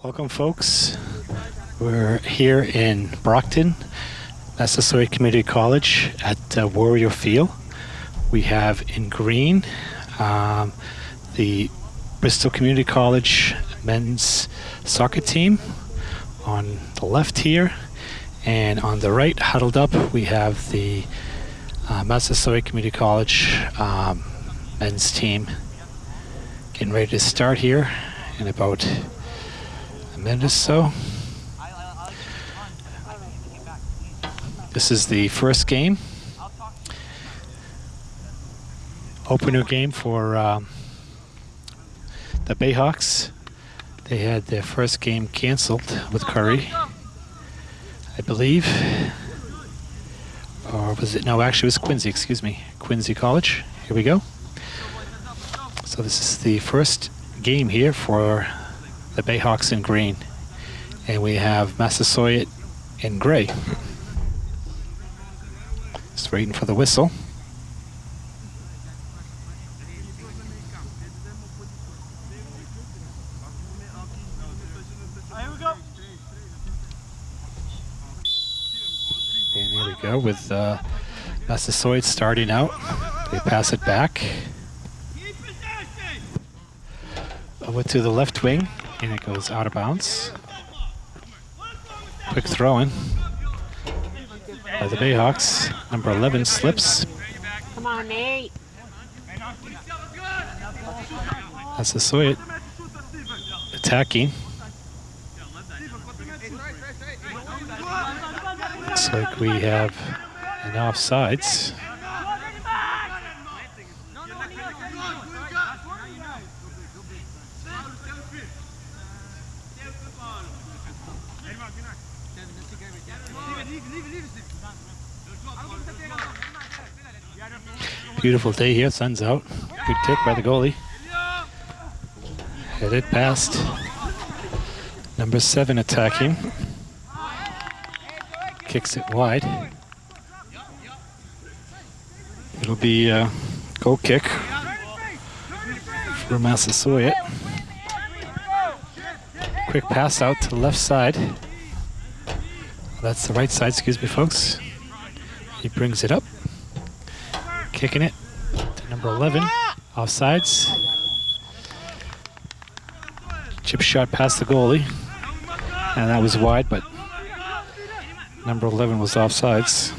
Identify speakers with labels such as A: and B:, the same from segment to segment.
A: Welcome, folks. We're here in Brockton, Massasoit Community College at uh, Warrior Field. We have in green um, the Bristol Community College men's soccer team on the left here, and on the right, huddled up, we have the uh, Massasoit Community College um, men's team getting ready to start here in about or so. This is the first game. Opener game for um, the Bayhawks. They had their first game canceled with Curry, I believe. Or was it? No, actually, it was Quincy, excuse me. Quincy College. Here we go. So this is the first game here for the Bayhawks in green. And we have Massasoit in gray. Just waiting for the whistle. And here we go with uh, Massasoit starting out. They pass it back. Over to the left wing, and it goes out of bounds. Quick throw in by the Bayhawks. Number 11 slips.
B: Come on, Nate.
A: That's the Soyot attacking. Looks like we have an offsides. Beautiful day here, sun's out. Good kick by the goalie. Headed past. Number seven attacking. Kicks it wide. It'll be a goal kick for Massasoit. Quick pass out to the left side. That's the right side, excuse me, folks. He brings it up. Kicking it to number 11. Offsides. Chip shot past the goalie. And that was wide, but number 11 was offsides.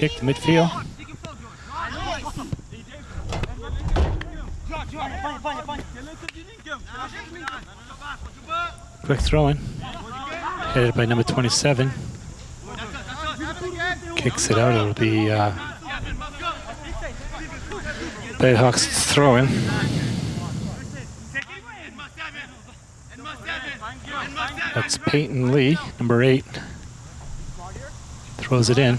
A: Kick to midfield. Quick throw in. Headed by number 27. Kicks it out. It'll be uh, throwing. That's Peyton Lee, number eight. Throws it in.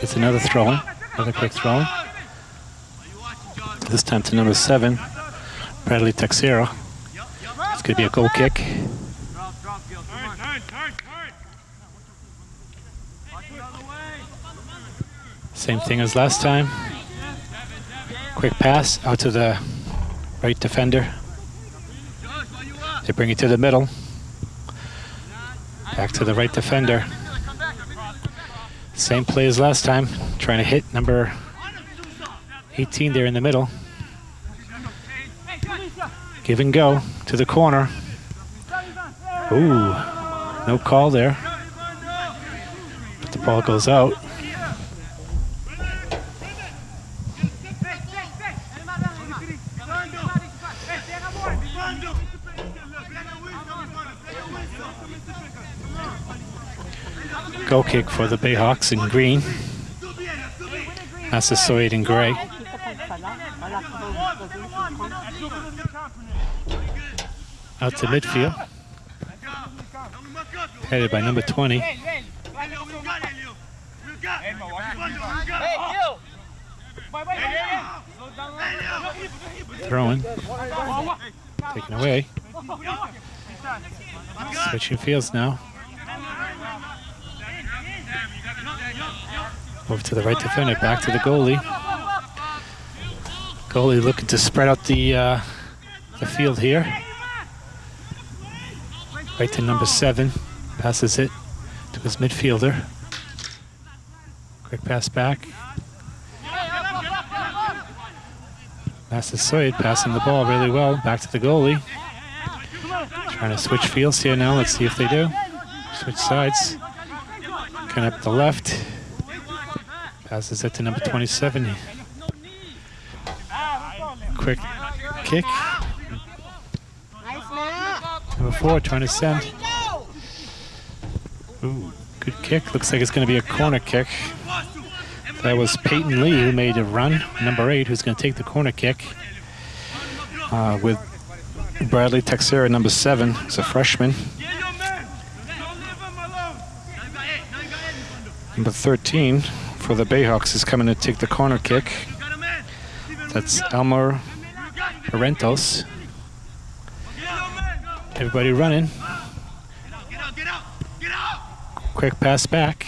A: It's another throw in. Another quick throw in. This time to number seven, Bradley Texera. It's going to be a goal kick. Same thing as last time. Quick pass out to the right defender. They bring it to the middle. Back to the right defender. Same play as last time. Trying to hit number 18 there in the middle. Give and go to the corner. Ooh, no call there. But the ball goes out. Goal kick for the Bayhawks in green. Massasoit in gray. Out to midfield. Headed by number 20. Throwing. Taken away. Switching fields now. Over to the right defender, back to the goalie. Goalie looking to spread out the uh, the field here. Right to number seven, passes it to his midfielder. Quick pass back. Massasoit passing the ball really well. Back to the goalie. Trying to switch fields here now. Let's see if they do. Switch sides. Kind up the left. Passes it to number 27. Quick kick. Number four trying to send. Ooh, good kick. Looks like it's going to be a corner kick. That was Peyton Lee who made a run. Number eight, who's going to take the corner kick. Uh, with Bradley Texera, number seven, who's a freshman. Number 13 for the Bayhawks is coming to take the corner kick. That's Elmer Parentos. Everybody running. Quick pass back.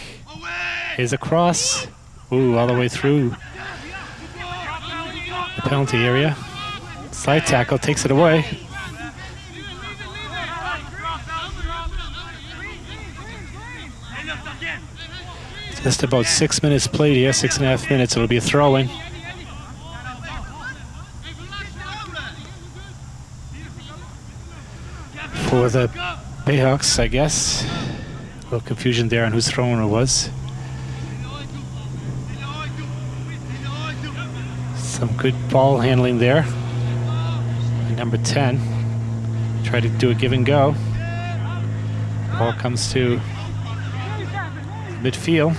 A: Here's a cross. Ooh, all the way through the penalty area. Slide tackle takes it away. Just about six minutes played here, six and a half minutes. It'll be a throw-in. For the Bayhawks, I guess. A little confusion there on whose throwing it was. Some good ball handling there. Number 10. Try to do a give and go. Ball comes to midfield.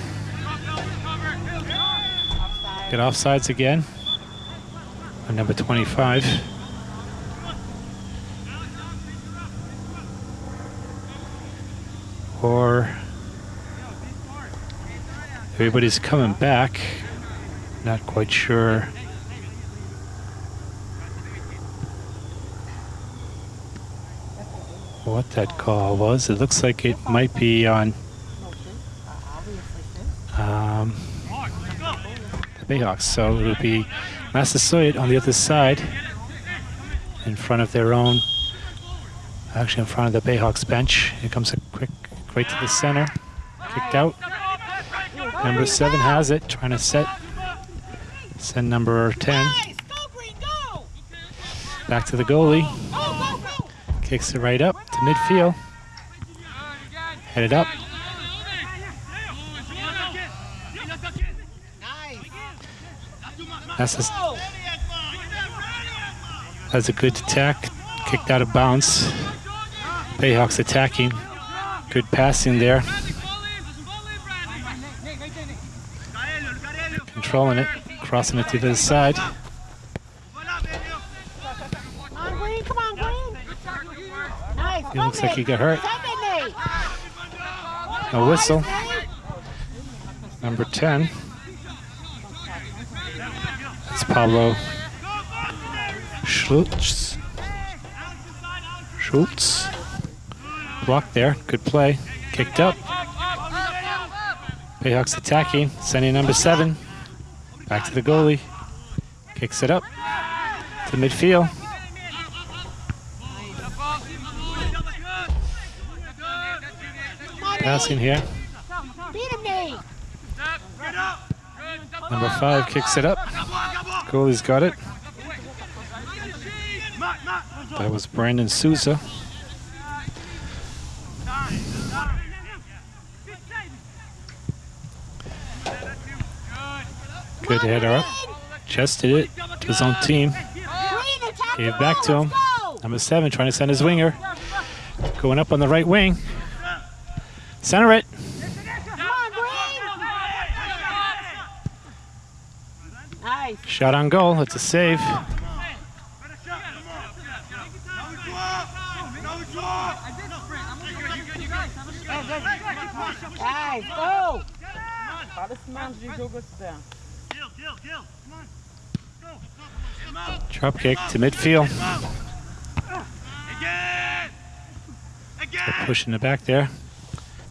A: Get offsides again. On number 25. Or everybody's coming back. Not quite sure. What that call was. It looks like it might be on um, So it'll be Massasoit on the other side in front of their own, actually in front of the Bayhawks bench. Here comes a quick, right to the center, kicked out. Number seven has it, trying to set, send number 10 back to the goalie. Kicks it right up to midfield. Headed up. That's a, that's a good attack. Kicked out of bounds. Bayhawks attacking. Good passing there. Controlling it. Crossing it to the side. He looks like he got hurt. A whistle. Number 10. It's Pablo Schultz. Schultz. Blocked there. Good play. Kicked up. Bayhawks attacking. Sending number 7. Back to the goalie. Kicks it up to midfield.
B: Come on,
A: Passing here.
B: Beat him, Nate.
A: Number 5 kicks it up. Goalie's got it. That was Brandon Souza. Good header up. Chested it to his own team. Gave back to him. Number seven trying to send his winger. Going up on the right wing. Center it.
B: Come on, Green.
A: Shot on goal. It's a save.
B: Nice. Go.
A: Drop kick to midfield. push in the back there.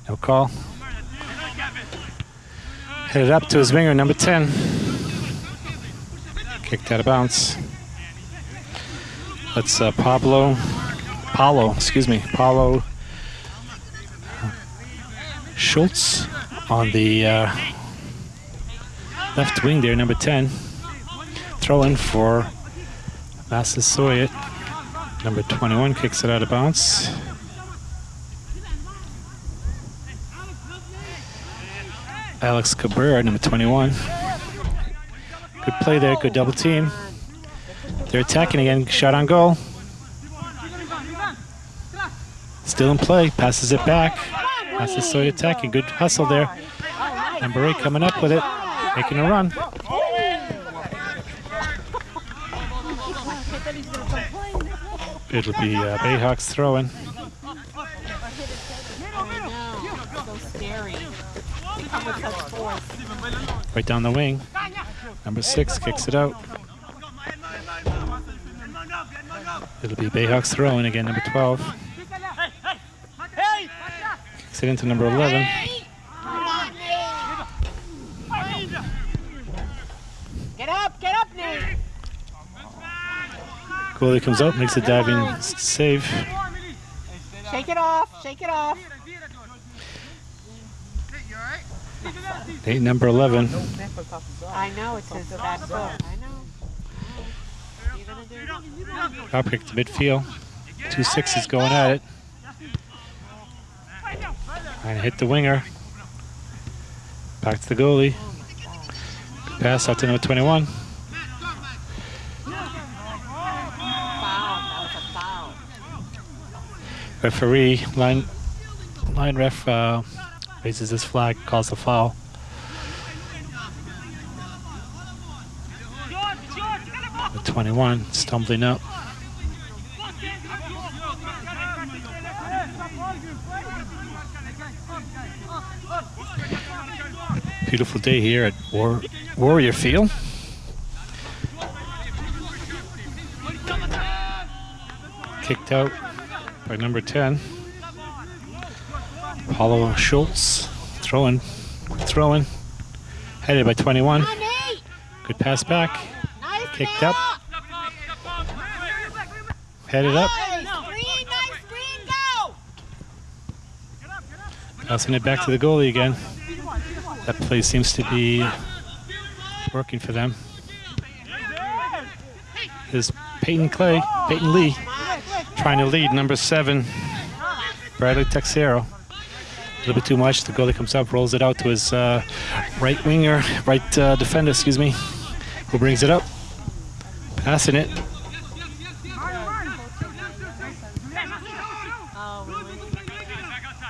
A: No call. Headed up to his winger, number 10. Kicked out of bounds. That's uh, Pablo, Paulo, excuse me, Paulo Schultz on the uh, left wing there, number 10. Throw in for Massasoit. Number 21 kicks it out of bounds. Alex Cabrera, number 21. Good play there, good double team. They're attacking again, shot on goal. Still in play, passes it back. Massasoit attacking, good hustle there. Number 8 coming up with it, making a run. It'll be uh, Bayhawks throwing. Right down the wing. Number six kicks it out. It'll be Bayhawks throwing again, number 12. Kicks it into number 11.
B: Get up, get up, Nate.
A: Goalie comes out, makes a diving save.
B: Shake it off, shake it off.
A: Eight, number 11.
B: I know, it's his bad foot. I know. What are you gonna do?
A: Drop kick to midfield. Two sixes going at it. Trying to hit the winger. Back to the goalie. Good pass out to number 21.
B: Foul, that was a foul.
A: Referee, line, line ref uh, raises his flag, calls a foul. The 21 stumbling up. Beautiful day here at War- Warrior Field. Kicked out by number 10. Paulo Schultz throwing, throwing, headed by 21.
B: Come on, Nate.
A: Good pass back, Kicked up. headed up, passing it back to the goalie again. That play seems to be working for them. Is Peyton Clay, Peyton Lee, trying to lead number seven, Bradley Texera. A little bit too much. The goalie comes up, rolls it out to his uh, right winger, right uh, defender, excuse me, who brings it up, passing it.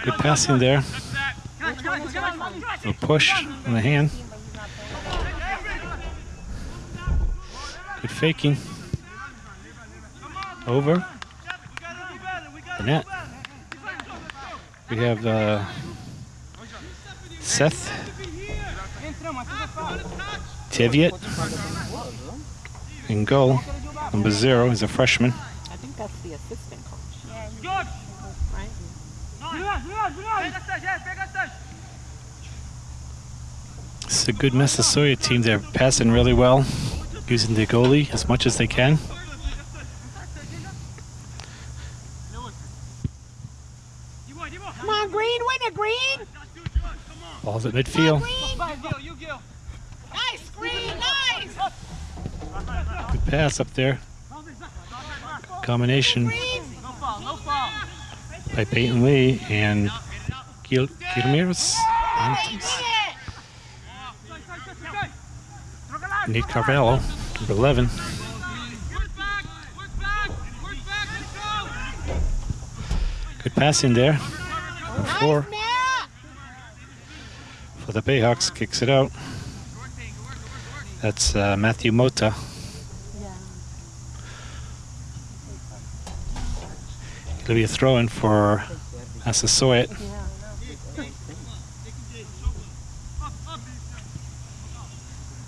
A: Good passing there. A push on the hand. Good faking. Over. The net. We have uh, Seth Teviot in goal. Number zero is a freshman.
B: I think that's the assistant coach.
A: It's a good Massasoit team. They're passing really well, using the goalie as much as they can.
B: Come on, green, win it, green.
A: Ball's at midfield.
B: Nice, green, nice.
A: Good pass up there. Combination by Peyton Lee and Gil Gilmiris. Nate Carvalho, number 11. Good pass in there. Number four. For the Bayhawks. Kicks it out. That's uh, Matthew Mota. It'll be a throw in for Massasoit.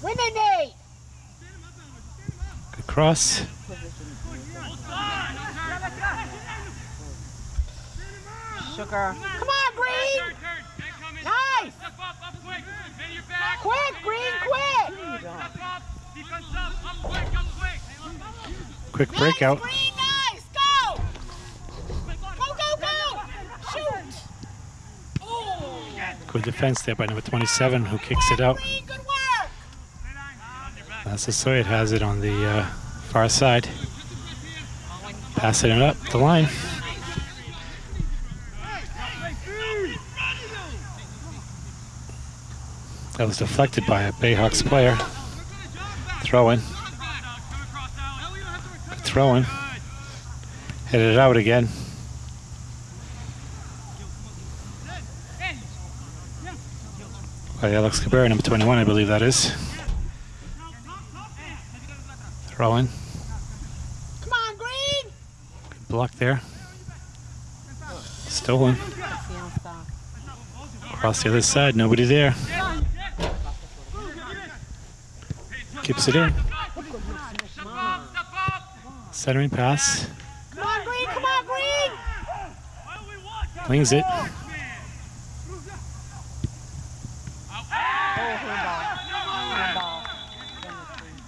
B: Win it, Nate.
A: Good cross.
B: sugar. Come on, Green! Quick, Green, quick!
A: Quick breakout.
B: Green, nice! Go! Go, go, go! Shoot! Oh!
A: Good defense there by number 27, who kicks it out.
B: Green, good work!
A: Massasoit has it on the uh, far side. Passing it up the line. That was deflected by a Bayhawks player. Throwing. Throwing. Hit it out again. By Alex Cabrera, number 21, I believe that is. Throwing.
B: Come on, Green!
A: Good block there. Stolen. Across the other side, nobody there. Keeps it in. Centering pass.
B: Come on, Green, come on, Green!
A: Wings it.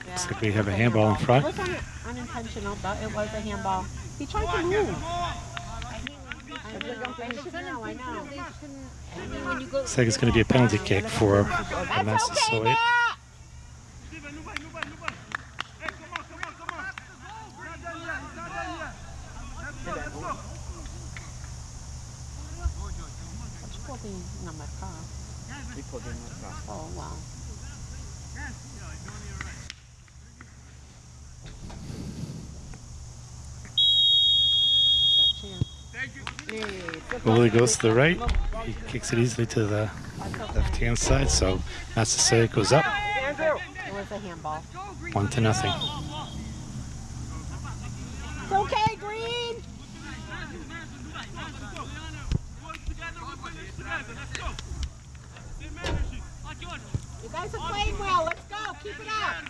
A: Looks like we have a handball in front.
B: It was un- unintentional, but it was a handball. He tried to move. I know, I know.
A: Looks like it's going to be a penalty kick for the
B: That's okay,
A: Massasoit.
B: Matt! Holding number five.
C: Vi pulled in the cross.
B: Oh, wow.
A: Goalie goes to the right. He kicks it easily to the left-hand side, so that's the Massasoit goes up
B: It was a handball.
A: one to nothing.
B: It's okay, Green. You guys are playing well. Let's go. Keep it up.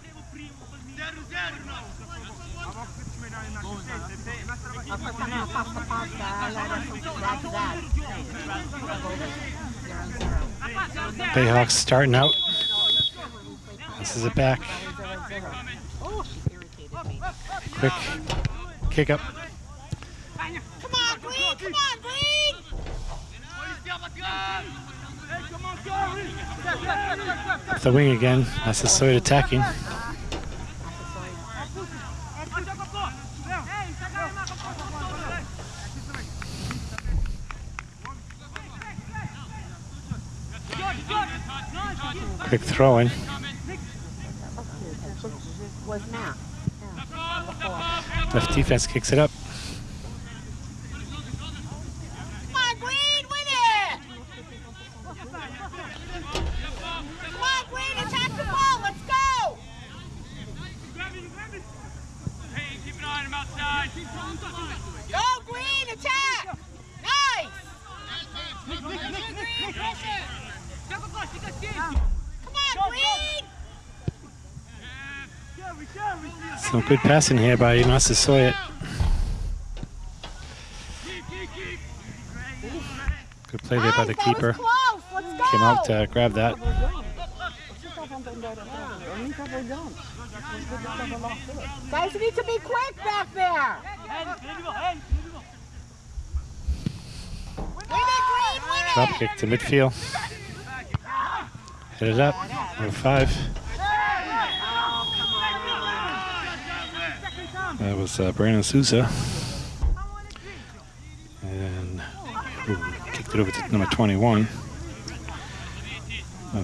B: Ako ka na, pasta pasta. Lara sa that that.
A: Bayhawks starting out. This is it back.
B: She irritated me.
A: Quick kick up.
B: Come on, Green. Come on, Green.
A: Up the wing again. Massasoit attacking. Quick throwing. Left defense kicks it up.
B: Come on, Green, win it! Come on, Green, attack the ball. Let's go! Go, Green, attack! Nice! Come on, Green!
A: Good passing here by Massasoit. Good play there by the keeper.
B: was close. Let's go!
A: Came out to grab that.
B: Guys, you need to be quick back there! Win it, Green, win it!
A: Drop kick to midfield. Hit it up. Number five. Was uh, Brandon Souza. And kicked it over to number 21. I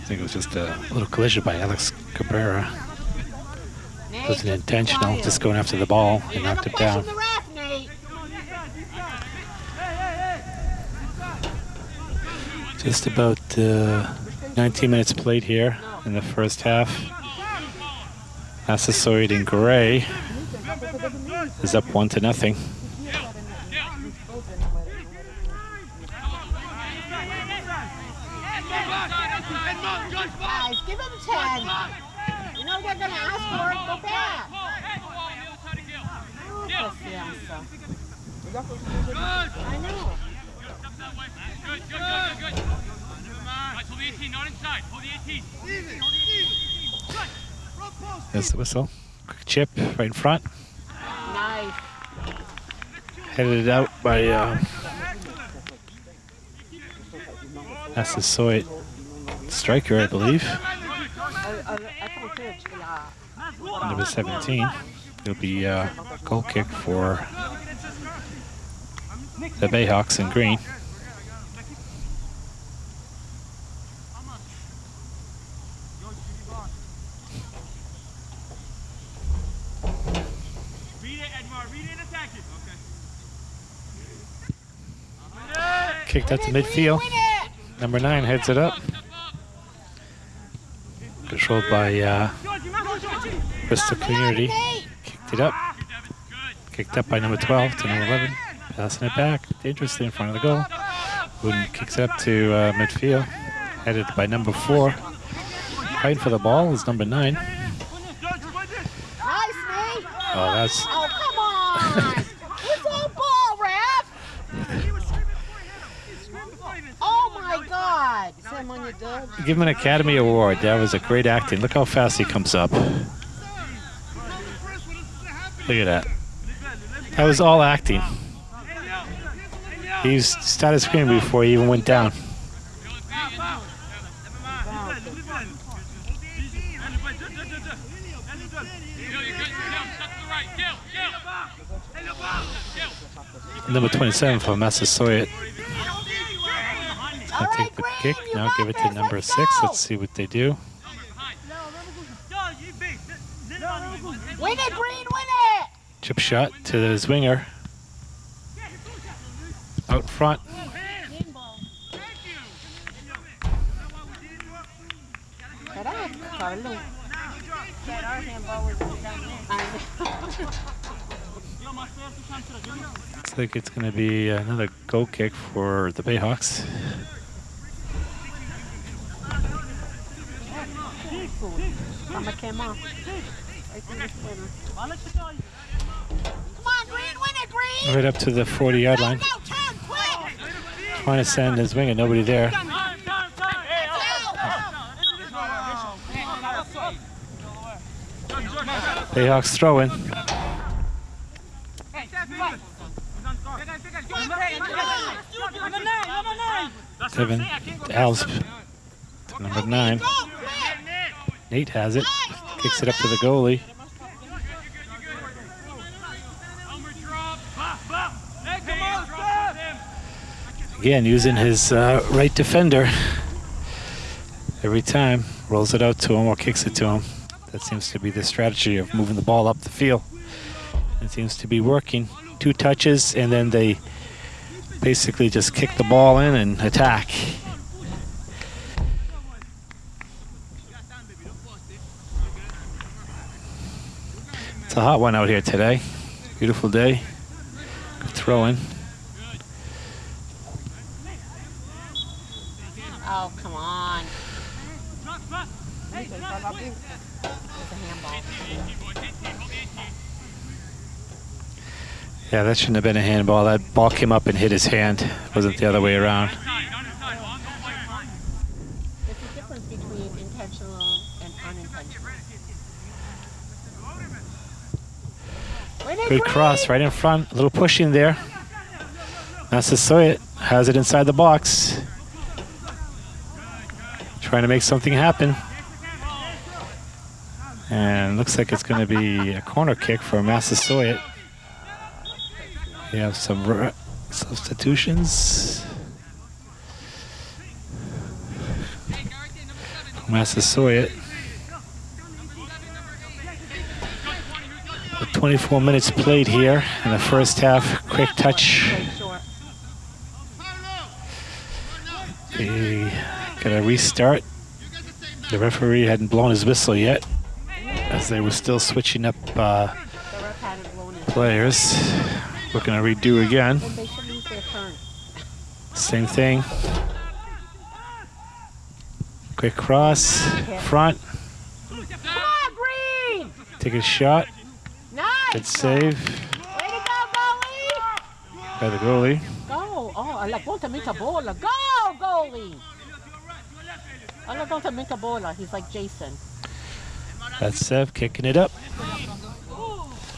A: think it was just a little collision by Alex Cabrera.
B: Nate,
A: Wasn't intentional, just going after the ball and knocked it down. Just about uh, 19 minutes played here in the first half. Massasoit in gray is up one to nothing.
B: Guys, give him 10. You know they're going to ask for it. Go back. I know.
D: Good, good, good, good, good. Right, hold the 18, not inside. Hold the 18.
A: There's the whistle. Quick chip right in front.
B: Nice.
A: Headed out by uh, Massasoit striker, I believe. Number 17. It'll be a goal kick for the Bayhawks in green.
D: Read it, Edmar. Read it and attack it. Okay.
A: Kicked out to midfield. Number nine heads it up. Controlled by uh, Bristol Community. Kicked it up. Kicked up by number 12 to number 11. Passing it back. Dangerously in front of the goal. Wooden kicks it up to uh, midfield. Headed by number four. Fighting for the ball is number nine.
B: Nice, Nate.
A: Oh, that's
B: Oh, come on. What's all ball, Raph? Oh, my God.
A: Give him an Academy Award. That was a great acting. Look how fast he comes up. Look at that. That was all acting. He started screaming before he even went down. Number 27 for Massasoit.
B: Right,
A: take the kick. Now give it to number six.
B: go.
A: Let's see what they do.
B: Win it, Green, win it.
A: Chip shot to the swinger. Out front.
B: Caraca, Carlo. I know.
A: Looks like it's going to be another goal kick for the Bayhawks.
B: Mama came off. Right
A: up to the 40 yard line. Trying to send his winger. Nobody there. Bayhawks throwing. Seven. Alves. Number nine. Nate has it. Kicks it up to the goalie. Again, using his uh, right defender. Every time. Rolls it out to him or kicks it to him. That seems to be the strategy of moving the ball up the field. It seems to be working. Two touches, and then they basically just kick the ball in and attack. It's a hot one out here today. Beautiful day. Good throwing.
B: Oh, come on. It's a handball.
A: Yeah, that shouldn't have been a handball. That ball came up and hit his hand. It wasn't the other way around.
D: Inside, not inside. Long, don't fight.
B: There's a difference between intentional and unintentional. Win it,
A: Good cross right in front. A little push in there. Massasoit has it inside the box. Trying to make something happen. And looks like it's going to be a corner kick for Massasoit. We have some substitutions. Massasoit. 24 minutes played here in the first half. Quick touch. They got a restart. The referee hadn't blown his whistle yet, as they were still switching up uh, players. We're gonna redo again. Same thing. Quick cross, front, take a shot.
B: Nice!
A: Good save
B: Way to go, goalie!
A: by the goalie.
B: Go! oh, alagong tamika bola. Go, goalie. Alagong tamika bola. He's like Jason.
A: That's Sev kicking it up.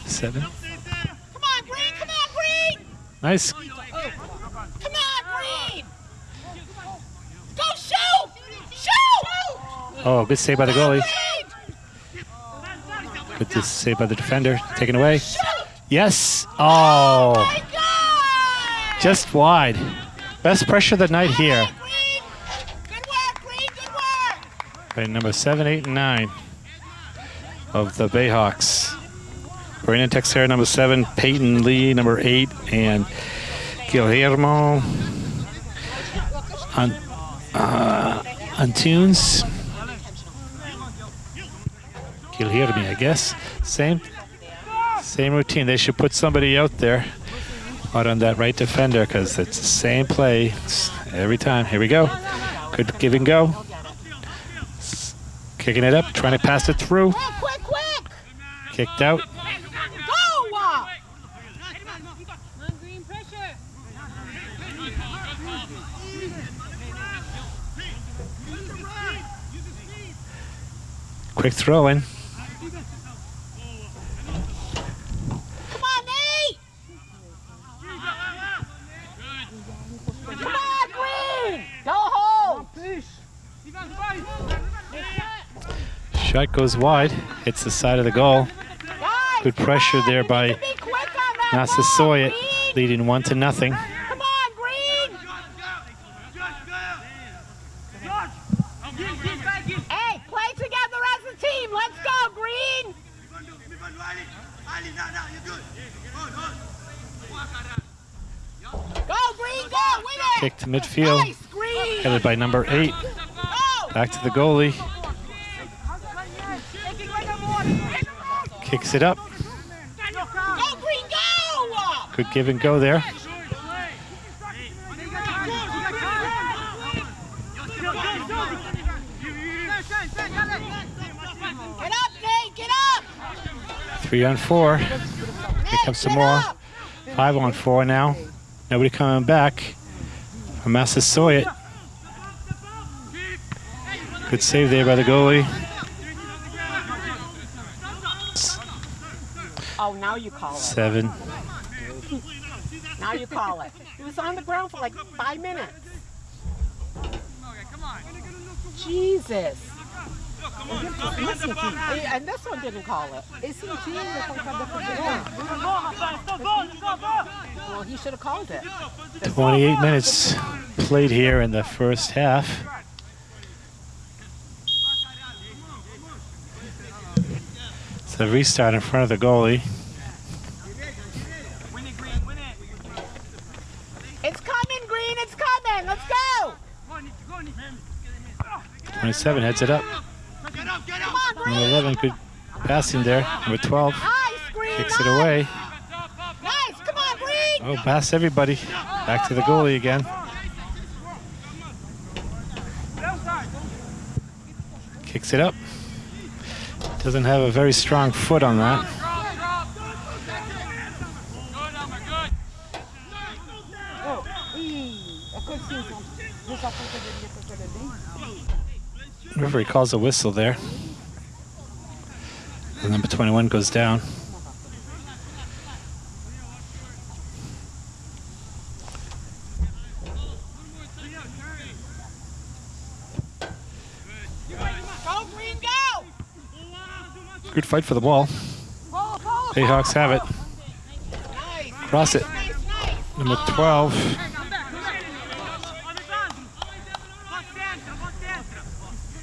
A: Seven.
B: Come on, Green. Come on, Green.
A: Nice.
B: Come on, Green. Go shoot. Shoot.
A: Oh, good save by the goalie.
B: Green.
A: this save by the defender. Taken away. Yes. Oh,
B: God.
A: just wide. Best pressure of the night here. By number seven, eight, and nine of the Bayhawks. Brandon Texera, number seven. Peyton Lee, number eight. And Guillermo on, uh, Antunes. me, I guess. Same, same routine. They should put somebody out there out on that right defender because it's the same play every time. Here we go. Good give and go. Kicking it up, trying to pass it through.
B: Quick, quick, quick.
A: Kicked out.
B: Go. uh.
A: Quick throw in.
B: Come on, Nate. Come on, Green. Go home.
A: Shot goes wide. Hits the side of the goal. Good pressure there by
B: need to be quick on that ball,
A: Massasoit, leading one to nothing.
B: Come on, Green. Hey, play together as a team. Let's go, Green. Go, Green, go. Win it.
A: Kick to midfield. Headed by number eight. Back to the goalie. Kicks it up.
B: Go, Green, go.
A: Good give and go there.
B: Get up, Nate. Get up.
A: Three on four.
B: Nate,
A: comes some more. Five on four now. Nobody coming back from Massasoit. Good save there by the goalie.
B: Oh, now you call it.
A: Seven.
B: Now you call it. He was on the ground for like five minutes. Jesus. And this one didn't call it. Well, he should have called it.
A: 28 minutes played here in the first half. It's a restart in front of the goalie.
B: It's coming, Green. It's coming. Let's go.
A: 27 heads it up. Number
B: Green.
A: 11, good passing there. Number 12 kicks it away. Oh, pass everybody. Back to the goalie again. Kicks it up. Doesn't have a very strong foot on that. Referee calls a whistle there. Number 21 goes down. Good fight for the ball. Bayhawks have it. Cross it. Number 12.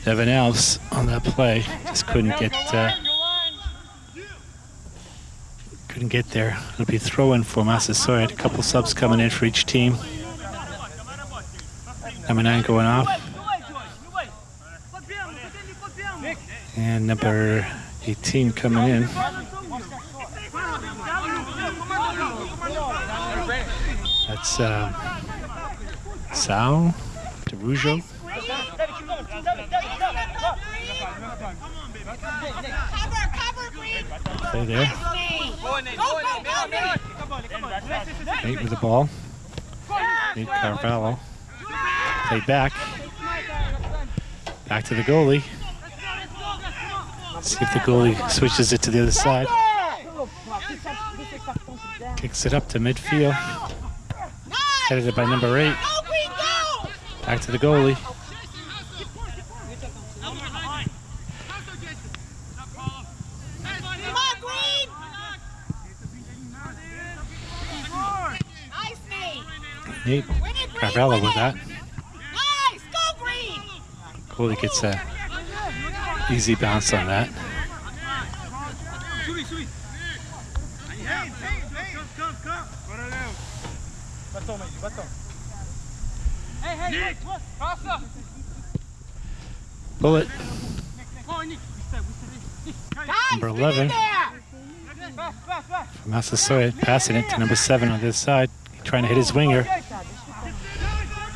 A: Evan Alves on that play. Just couldn't get uh, couldn't get there. It'll be throw in for Massasoit. A couple subs coming in for each team. Number nine going off. And number 18 coming in. That's uh, Sal DeRujo.
B: Cover, cover, Green.
A: Play there.
B: Go, go, go, Nate.
A: Nate with the ball. Nate Carvalho. Play back. Back to the goalie. See if the goalie switches it to the other side. Kicks it up to midfield. Headed by number eight.
B: Go, Green, go!
A: Back to the goalie.
B: Come on, Green! Nice, Nate.
A: Nate
B: Win it, Green.
A: Carvalho
B: win
A: with that.
B: Nice, go, Green!
A: Gets a easy bounce on that.
C: Batom, Eddie, batom.
A: Bullet. Number
B: get
A: 11.
B: in there!
A: from Massasoit, passing it to number seven on this side, trying to hit his winger.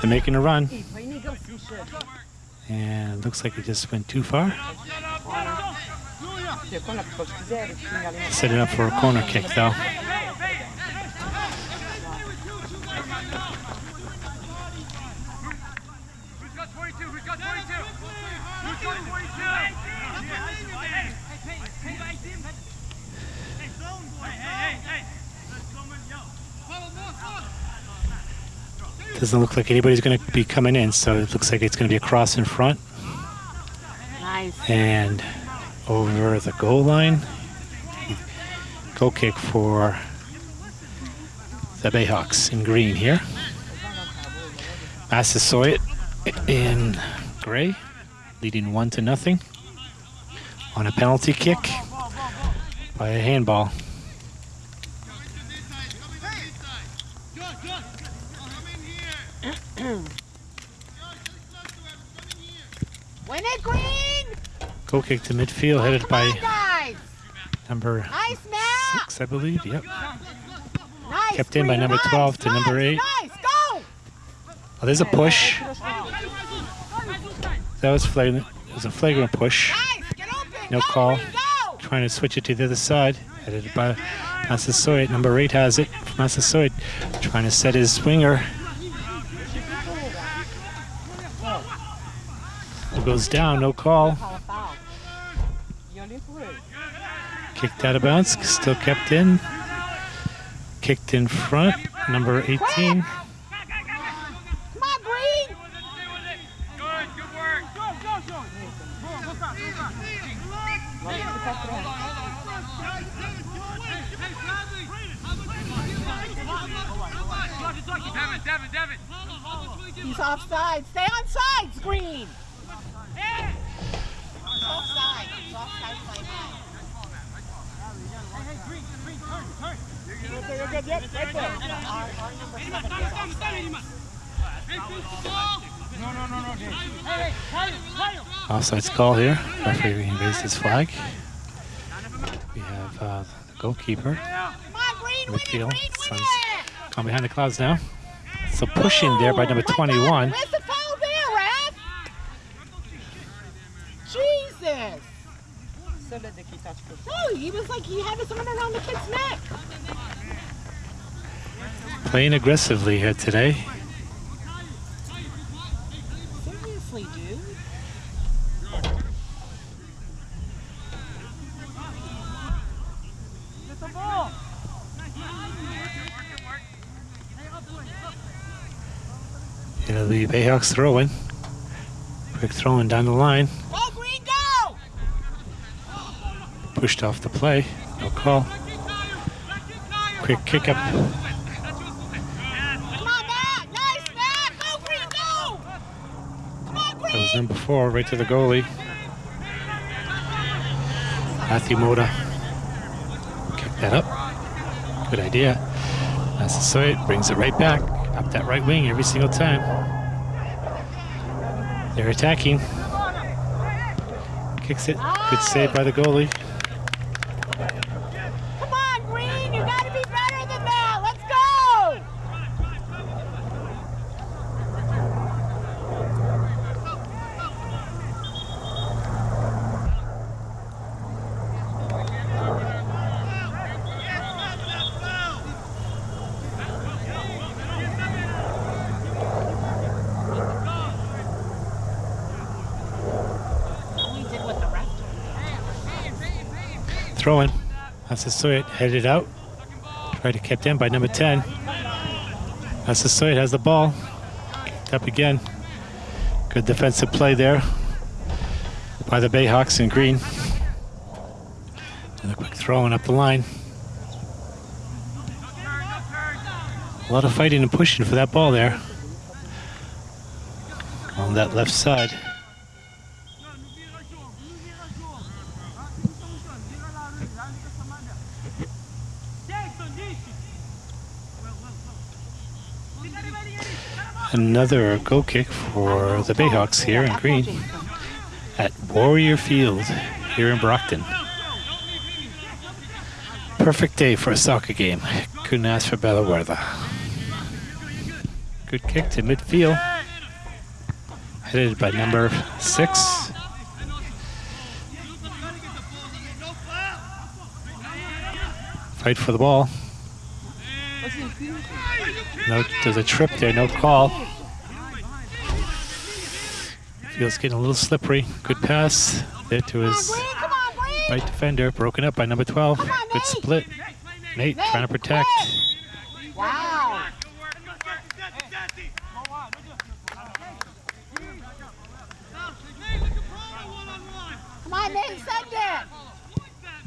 A: They're making a run, and looks like it just went too far.
C: Sì, con la che posso vedere, segnali una
A: Set it up for a corner kick, though. Doesn't look like anybody's going to be coming in, so it looks like it's going to be a cross in front
B: Nice.
A: and over the goal line. Goal kick for the Bayhawks in green here. Massasoit in gray, leading one to nothing on a penalty kick by a handball.
B: Win it, Green!
A: Goal kick to midfield, headed by
B: on,
A: number
B: Nice,
A: six, I believe. Yep.
B: Nice,
A: Kept in by number
B: Nice,
A: 12 to number eight.
B: Nice!
A: Oh, there's a push. That was flagrant. It was a flagrant push.
B: Nice!
A: No call. Trying to switch it to the other side. Headed by Massasoit. Number eight has it. Massasoit trying to set his winger. It goes down. No call. Kicked out of bounds. Still kept in. Kicked in front. Number 18.
B: Come on, sides, Green!
D: Good, good work. Devin, Devin, Devin.
B: He's offside. Stay on sides, Green! He's offside. He's offside play now. Our, our number seven is offside.
A: Offsides call here. Referee raised his flag. We have uh, the goalkeeper.
B: Come on, Green, win it, Green,
A: Midfield.
B: win
A: Suns gone behind the clouds now. So pushing there by number
B: Oh my God,
A: 21.
B: Where's the foul there, Raf? Jesus!
C: Seul Eddie qui touch first.
B: No, he was like he had his arm around the kid's neck.
A: Playing aggressively here today.
B: Seriously, dude.
A: It'll be Bayhawks throwing. Quick throwing down the line.
B: Oh, Go, Green, go!
A: Pushed off the play. No call. Quick kick up. That was number four, right to the goalie. Matthew Moda. Kick that up. Good idea. Massasoit brings it right back. Up that right wing every single time. They're attacking. Kicks it. Good save by the goalie.
B: Come on, Green! You gotta be better than that! Let's go!
A: throwing. Massasoit headed out. Tried to kept in by number 10. Massasoit has the ball. Up again. Good defensive play there by the Bayhawks in green. And a quick throwing up the line. A lot of fighting and pushing for that ball there. On that left side. Another goal kick for the Bayhawks here in green at Warrior Field here in Brockton. Perfect day for a soccer game. Couldn't ask for better weather. Good kick to midfield. Headed by number six. Fight for the ball. No, there's a trip there, no call. Feels getting a little slippery. Good pass there to his
B: Green, come on, Green!
A: right defender, broken up by number 12. Good split. Nate trying to protect.
B: Wow! Come on, Nate, send it!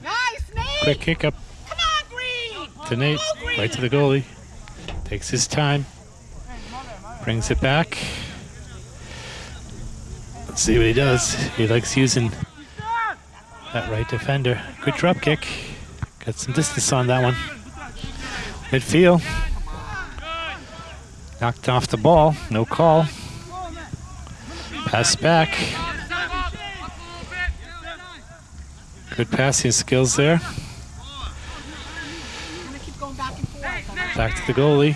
B: Nice, Nate!
A: Quick kick up
B: Come on, Green!
A: to Nate, right to the goalie. Takes his time. Brings it back. Let's see what he does. He likes using that right defender. Good drop kick. Got some distance on that one. Midfield. Knocked off the ball. No call. Pass back. Good passing skills there.
B: I'm gonna keep going back and forth.
A: Back to the goalie.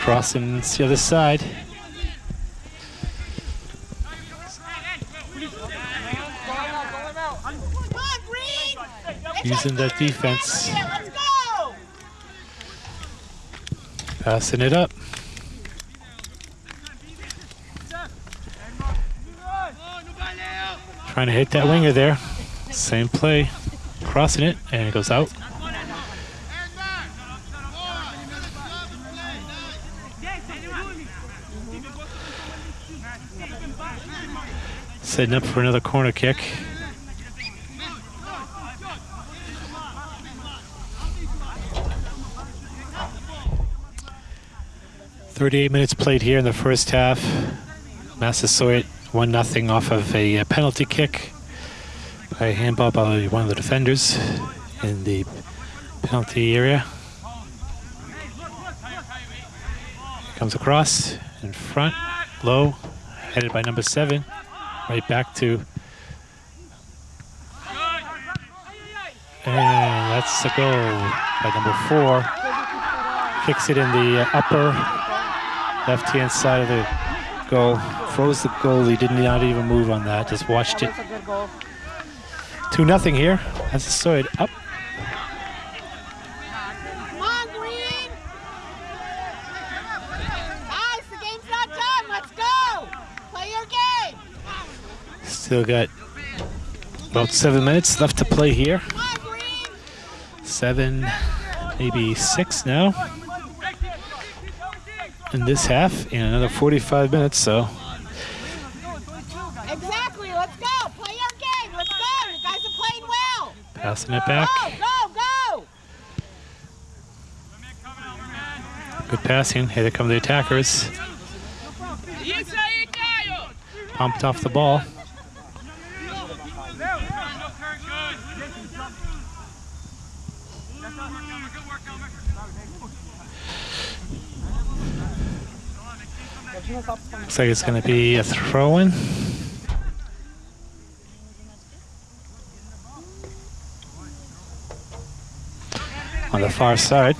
A: Crossing the other side. Using that defense. Passing it up. Trying to hit that winger there. Same play. Crossing it, and it goes out. Setting up for another corner kick. Thirty-eight minutes played here in the first half. Massasoit one nothing off of a uh, penalty kick by handball by one of the defenders in the penalty area. Comes across in front, low, headed by number seven, right back to. And that's a goal by number four. Kicks it in the upper left-hand side of the goal. Froze the goalie, did not even move on that, just watched it.
C: That's a good goal.
A: 2 nothing here. That's a side up.
B: Come on, Green! Guys, the game's not done. Let's go! Play your game!
A: Still got about seven minutes left to play here.
B: Come on, Green!
A: Seven, maybe six now. In this half, in another 45 minutes, so
B: Exactly, let's go! Play your game! Let's go! You guys are playing well!
A: passing it back.
B: Go, go, go!
A: Good passing. Here they come the attackers. Pumped off the ball. Looks like it's going to be a throw in. On the far side.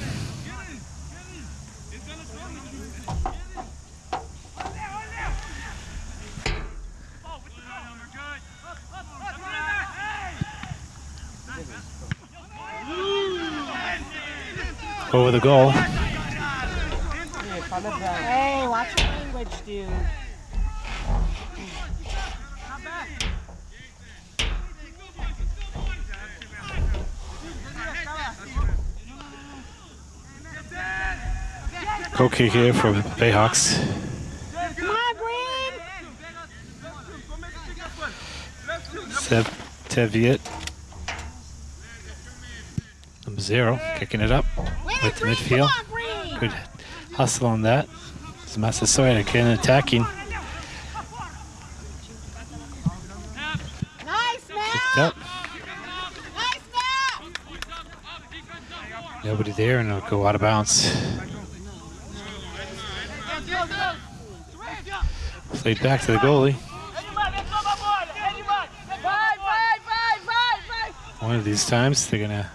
A: Over the goal.
C: Yeah, fallait bien.
B: Hey, watch dude.
A: Kick here from Bayhawks.
B: Come on, Green.
A: Sev Teviot. Number zero, kicking it up with the midfield.
B: Come on, Green.
A: Good hustle on that. It's Massasoit again attacking.
B: Nice,
A: Kicked up.
B: Nice.
A: Nobody there, and it'll go out of bounds. Played back to the goalie. One of these times, they're gonna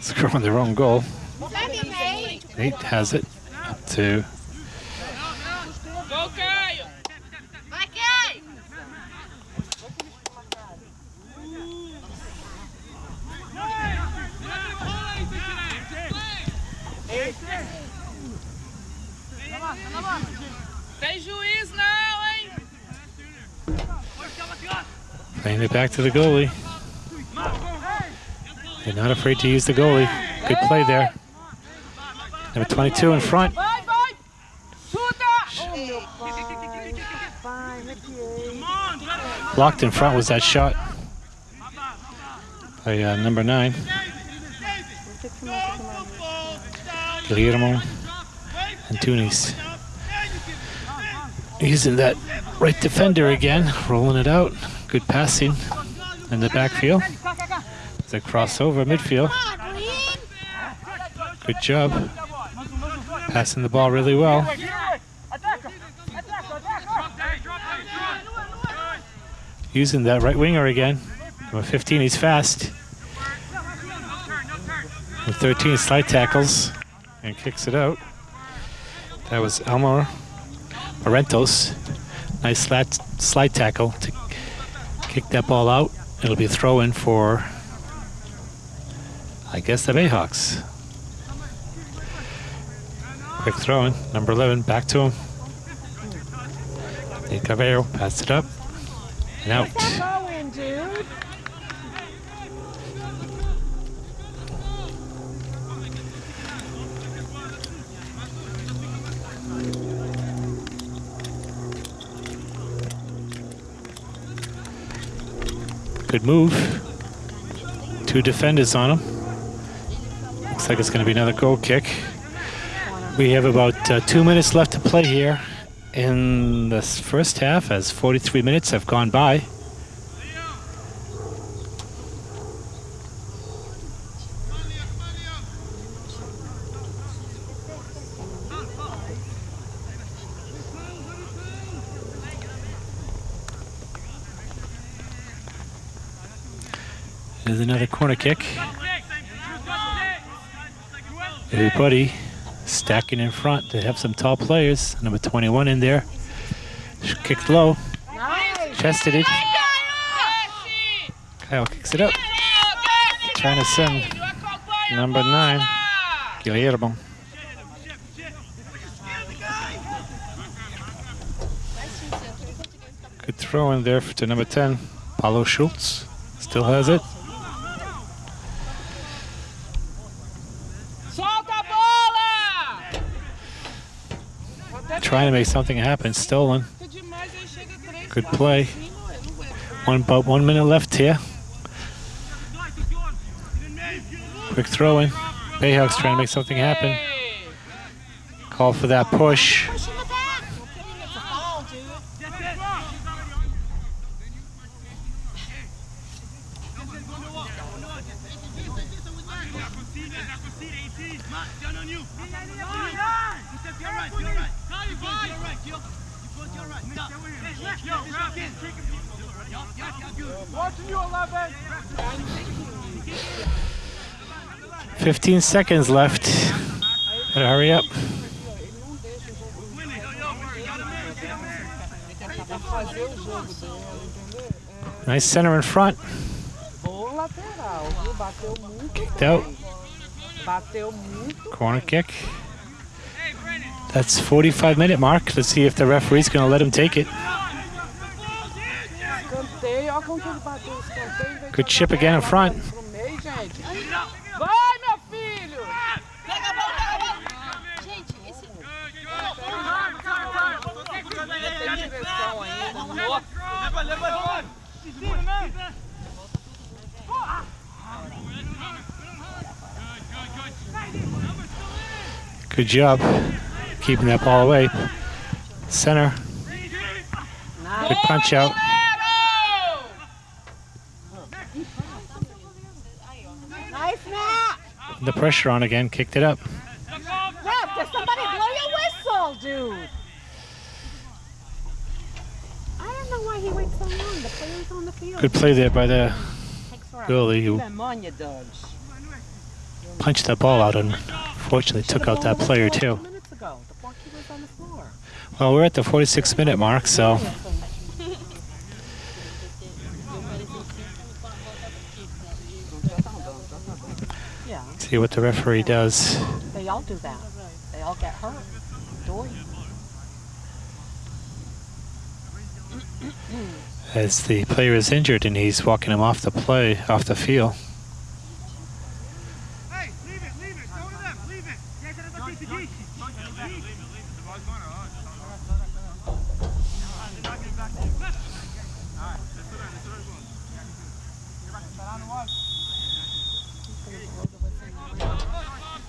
A: score on their own goal.
B: Send him, Nate.
A: Nate has it to
D: Go,
A: it back to the goalie. They're not afraid to use the goalie. Good play there. Number 22 in front.
D: Vai, vai! Chuta!
A: Blocked in front was that shot by uh, number nine. Guillermo Antunes. Using that right defender again, rolling it out. Good passing in the backfield. It's a crossover midfield. Good job. Passing the ball really well. Using that right winger again. Number 15, he's fast. With 13 slide tackles and kicks it out. That was Elmore Parentos. Nice slide, slide tackle to kick that ball out. It'll be a throw in for, I guess, the Bayhawks. Quick throw in. Number 11, back to him. Nate Carvalho passed it up and out.
B: Go in, dude.
A: Good move. Two defenders on him. Looks like it's going to be another goal kick. We have about uh, two minutes left to play here in the s- first half, as 43 minutes have gone by. There's another corner kick. Everybody stacking in front. They have some tall players. Number 21 in there. Kicked low. Chested it. Kyle kicks it up. Trying to send number nine, Guillermo. Good throw in there to number 10, Paulo Schultz. Still has it.
D: Solta a bola!
A: Trying to make something happen. Stolen. Good play. One about one minute left here. Quick throw in. Bayhawks trying to make something happen. Call for that push.
B: Push in the back. It's a foul, dude.
C: Watching you, 11.
A: 15 seconds left. Better hurry up. Nice center in front. Kicked out. Corner kick. That's 45 minute mark. Let's see if the referee's going to let him take it. Good chip again in front.
C: Pro meio, gente. gente. Vai, meu filho.
B: Pega a bola, pega a bola. Gente, esse...
C: Tem direção ainda.
A: Good job keeping that ball away. Center. Good punch out. The pressure on again. Kicked it up.
B: Ref, did somebody blow your whistle, dude? I don't know why he waits so long. The player's on the field.
A: Good play there by the goalie who punched that ball out and unfortunately took out that player too.
B: Two minutes ago, the four keepers on the floor.
A: Well, we're at the 46 minute mark, so see what the referee does.
B: they all do that. They all get hurt.
A: As the player is injured and he's walking him off the play, off the field.
D: Hey, leave it, leave it. Go to them, leave it. Gente, era pra ti, Gigi.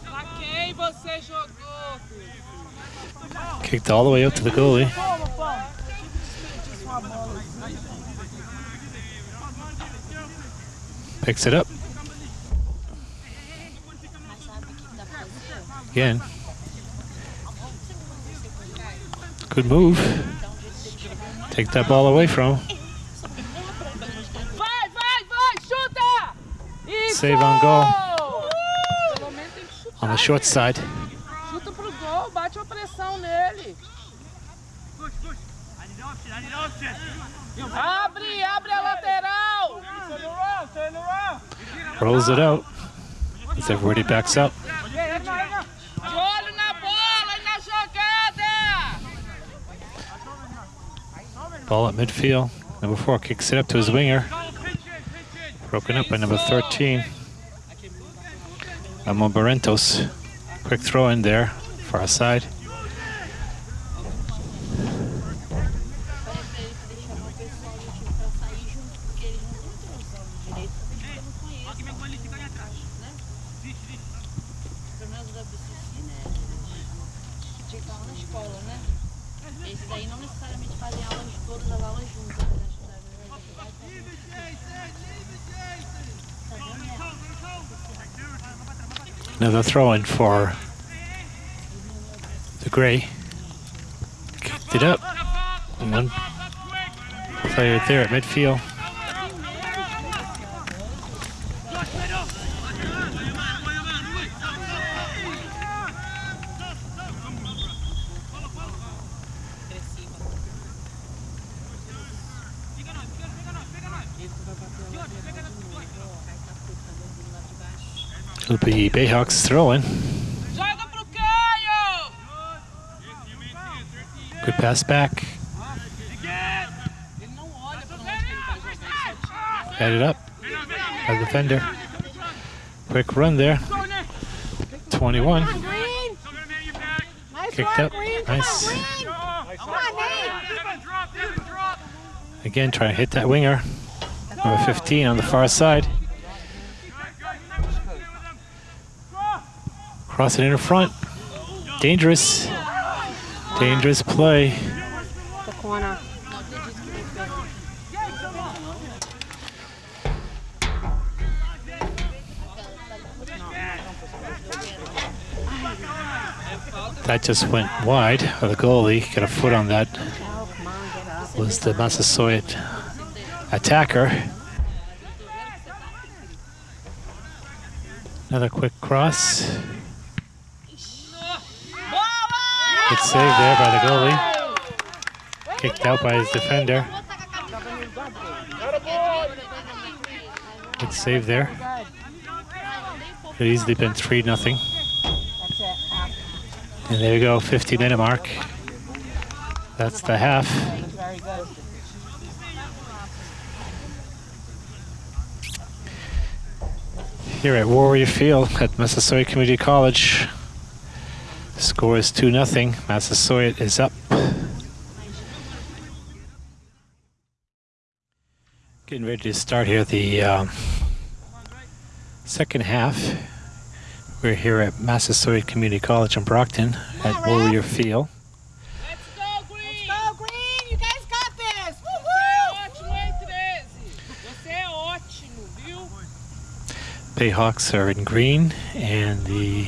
C: Pra quem você jogou?
A: Kicked all the way up to the goalie. Eh?
C: Toma, Paulo. Desperdiça uma bola.
A: Picks it up. Again. Good move. Take that ball away from him. Save on goal.
C: Pelo menos tem que chutar.
A: On the short side.
C: Chuta pro gol, bate uma pressão nele.
D: Push, push. I need option, I need option.
C: Abre, abre a lateral.
A: It out. As everybody backs up. Ball at midfield. Number four kicks it up to his winger. Broken up by number 13. Ramon Barrentos. Quick throw in there. Far side. Another throw in for the Gray. Kicked it up. And one player there at midfield. It'll be Bayhawks throwing.
C: Joga pro Caio.
A: Good pass back.
C: Ele não olha pra onde que Bayhawks vai jogar, ele só tira.
A: Headed up. A defender. Quick run there. 21. Kicked up. Nice. Again, trying to hit that winger. Number 15 on the far side. Cross it in front. Dangerous. Dangerous play.
B: The corner.
A: That just went wide. Or the goalie got a foot on that.
B: Come on, get up.
A: Was the Massasoit attacker. Another quick cross. Good save there by the goalie. Kicked out by his defender. Good save there. Could easily been 3 nothing. And there you go, 50 minute mark. That's the half. Here at Warrior Field at Massasoit Community College. The score is 2 0. Massasoit is up. Getting ready to start here the um, second half. We're here at Massasoit Community College in Brockton at Warrior Field.
C: Let's go, Green!
B: Go, Green! You guys got this!
C: Você é
B: Woo-hoo!
C: ótimo, hein, 13? Você é ótimo, viu?
A: Bayhawks are in green and the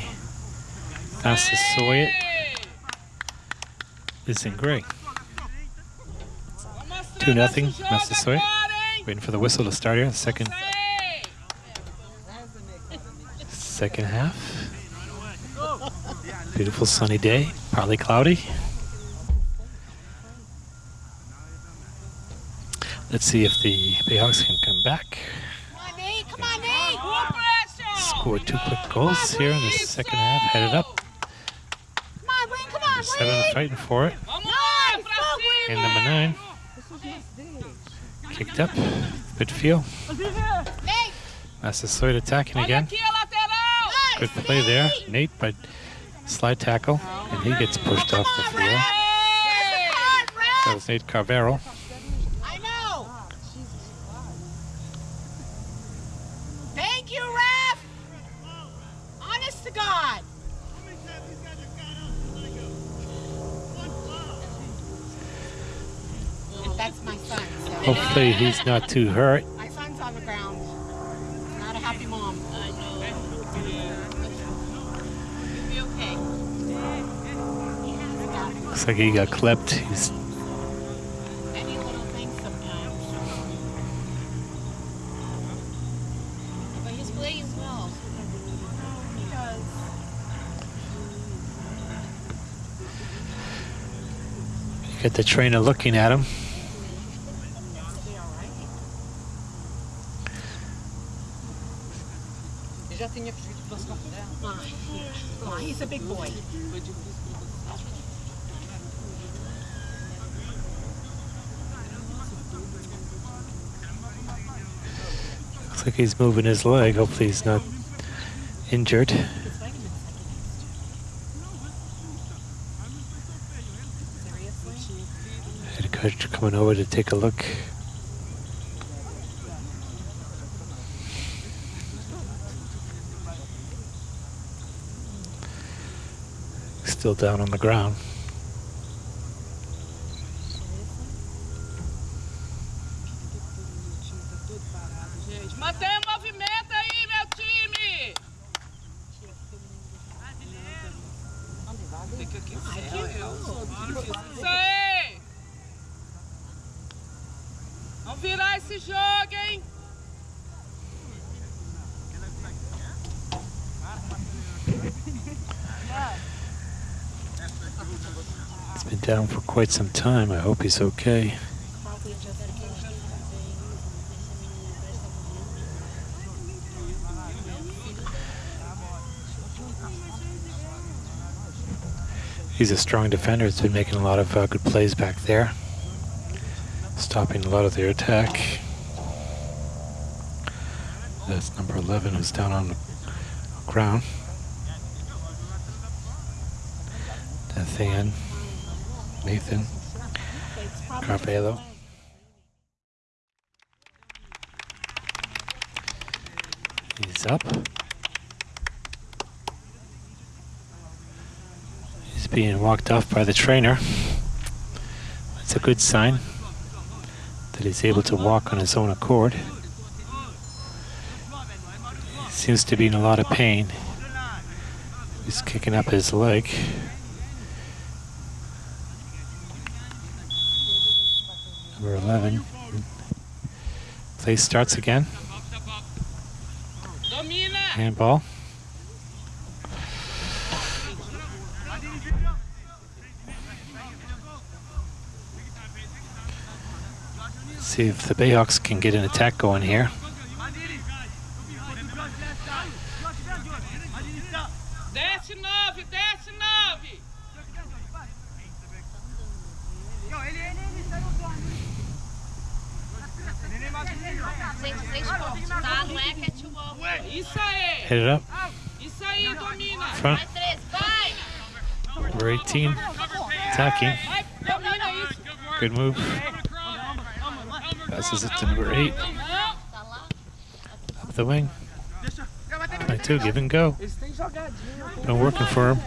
A: Massasoit
C: Ei!
A: is in gray. 2
C: nosso
A: nothing,
C: jogo
A: Massasoit. Waiting for the whistle to start here. The second second half. Beautiful sunny day, partly cloudy. Let's see if the Bayhawks can come back.
B: Come on, Nate! Come on, Nate!
C: Boa pressão!
A: Scored two quick goals here in the second half. Headed up.
B: Come on, Green! Come on,
A: Seven
B: Green!
A: fighting for it.
C: Vamos lá, pra cima!
A: And number nine kicked up. Good feel.
B: Nate!
A: Massasoit attacking again.
C: aqui a lateral!
A: Good play there. Nate, but slide tackle, and he gets pushed off the field.
B: There's the card,
A: That was Nate
B: Carvalho.
A: Hopefully he's not too hurt.
B: my son's on the ground. Not a happy mom.
E: I know. You'll be okay.
A: Looks like he got clipped. He's
B: Any little thing sometimes.
E: But he's playing well.
B: He does.
A: got the trainer looking at him.
B: Be all right.
F: Eu já tinha percebido que fosse confusão.
B: Come on. He's a big boy.
A: Looks like he's moving his leg. Hopefully he's not injured.
B: His vitamins Seriously?
A: Head coach coming over to take a look. Still down on the ground.
C: Gente, mantenha o movimento aí, meu time! Fica aqui Isso aí! Vamos virar esse jogo, hein?
A: He's been down for quite some time. I hope he's okay. He's a strong defender. He's been making a lot of uh, good plays back there, stopping a lot of their attack. That's number 11 who's down on the ground. Nathan, Nathan, Carvalho. He's up. He's being walked off by the trainer. That's a good sign that he's able to walk on his own accord. He seems to be in a lot of pain. He's kicking up his leg. Number 11. Play starts again. Handball. See if the Bayhawks can get an attack going here.
C: Desce nove, desce nove!
E: Gente, seis pontos, tá? Não é catwalk.
C: Isso aí.
A: Hit it up.
C: Isso aí, domina.
A: Front.
E: Vai, três, vai!
A: Number 18.
C: Isso.
A: Good move. Passes it to number 8.
E: Tá lá.
A: With the wing. 22. Give and go. Been working for him.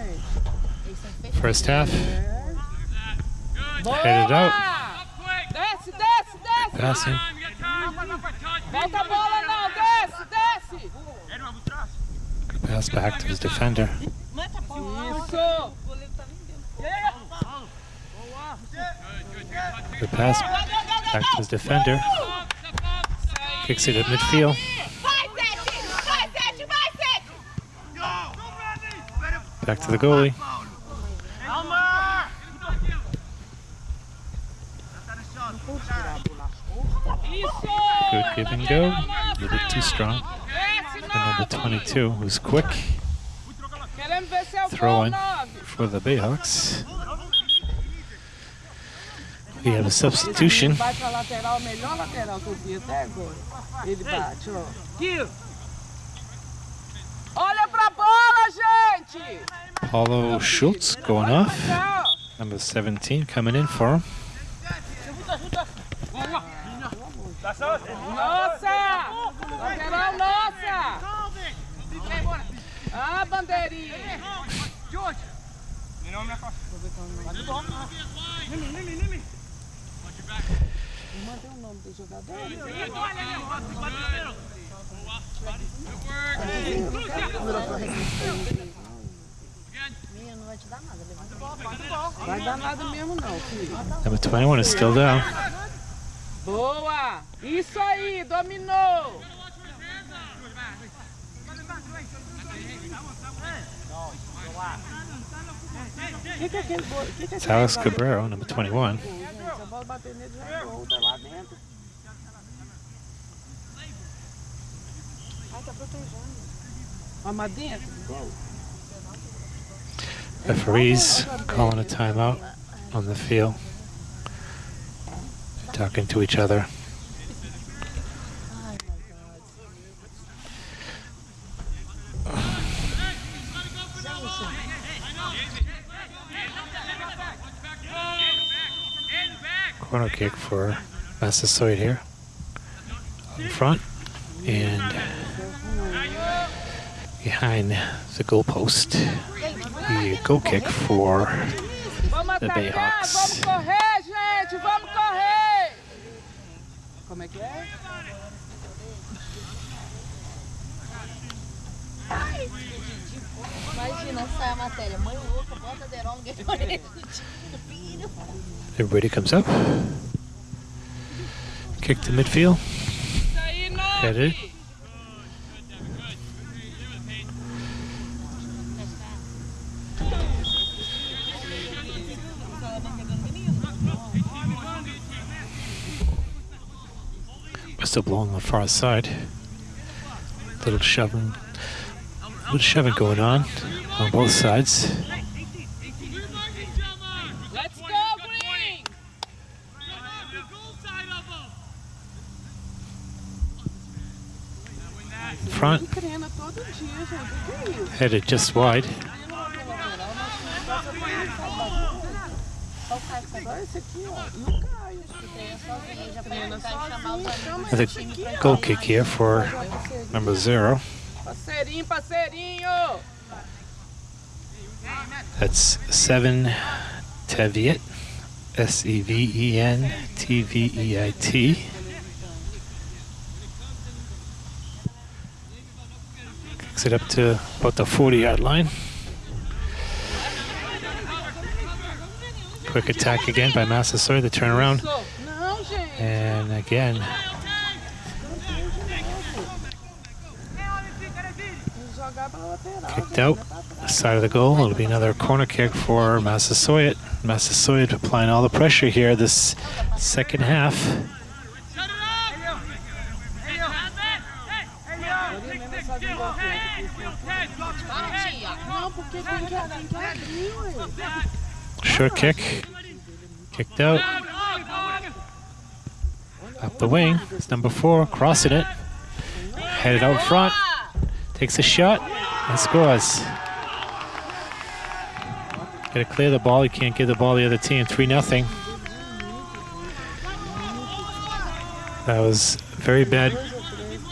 A: First half. Headed out. Passing. Pass back to his defender.
C: Isso.
A: Good pass back to his defender. Kicks it at midfield. Back to the goalie. Good give and go. A little bit too strong. For number 22, who's quick. Throw in for the Bayhawks. We have a substitution. Paulo Schultz going off. Number 17 coming in for him.
C: Nossa! Lateral nossa! Ah, bandeirinha!
B: Mantém o nome
E: não vai te dar nada. Levanta a bola.
B: Vai dar nada mesmo não, filho.
A: Number 21 is still down.
C: Boa! Isso aí, dominou!
B: O que, que é aquele gol? Que que é
A: It's Alex? Cabrero, number 21.
B: Gente, se a bola bater nele, já é gol, lá dentro. Ai, tá protegendo. Mas mas dentro gol?
A: Referees calling a timeout on the field. They're Talking to each other. Corner kick for Massasoit here. In front and behind the goalpost. The goal kick for The! Bayhawks.
E: Imagina, sai a matéria. Mãe louca, bota.
A: Everybody comes up. Kick to midfield. Headed. Whistle blowing on the far side. Little shoving, little shoving going on on both sides.
C: Let's go, Green!
A: In front,
B: Treina todo dia, gente. O que é isso?
A: headed just wide.
B: Só esse aqui, ó. E o Caio.
E: Treina sozinho, já foi Caio os amigos
A: With
E: do
A: a goal kick here for number zero. That's seven Teviot. S E It up to about the 40 yard line. Quick attack again by Massasoit, the turnaround. And again, kicked out. Side of the goal. It'll be another corner kick for Massasoit. Massasoit applying all the pressure here this second half.
E: Vai, tia.
B: Não, porque tem que, tem que abrir, ué.
A: Short kick. Kicked out. Up the wing. It's number four, crossing it. Headed out front. Takes a shot and scores. Got to clear the ball. You can't give the ball to the other team. 3 nothing. That was a very bad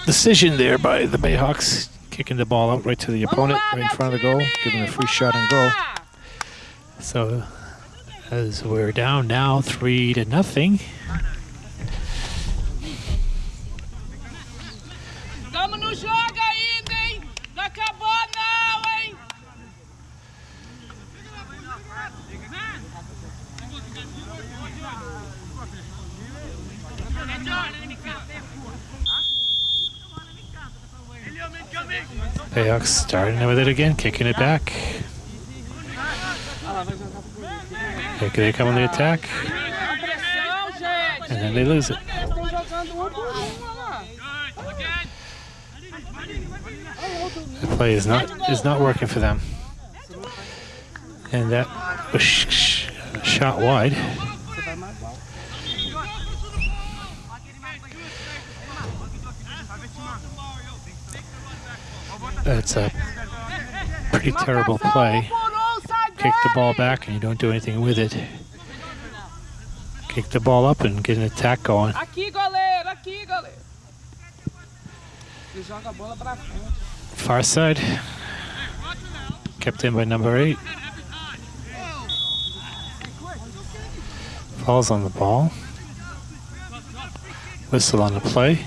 A: decision there by the Bayhawks. Kicking the ball out right to the opponent, right in front of the goal, giving a free shot on goal. So as we're down now, three to nothing.
C: Tamo no jogo ainda, hein? Não acabou não, hein?
A: Bayhawks starting with it again, kicking it back. They, they come on the attack, and then they lose it. The play is not is not working for them. And that was sh- sh- shot wide. That's a pretty terrible play. Kick the ball back and you don't do anything with it. Kick the ball up and get an attack going.
C: Aqui, goleiro, aqui, goleiro.
F: Ele joga a bola pra frente.
A: Far side. Kept in by number eight. Falls on the ball. Whistle on the play.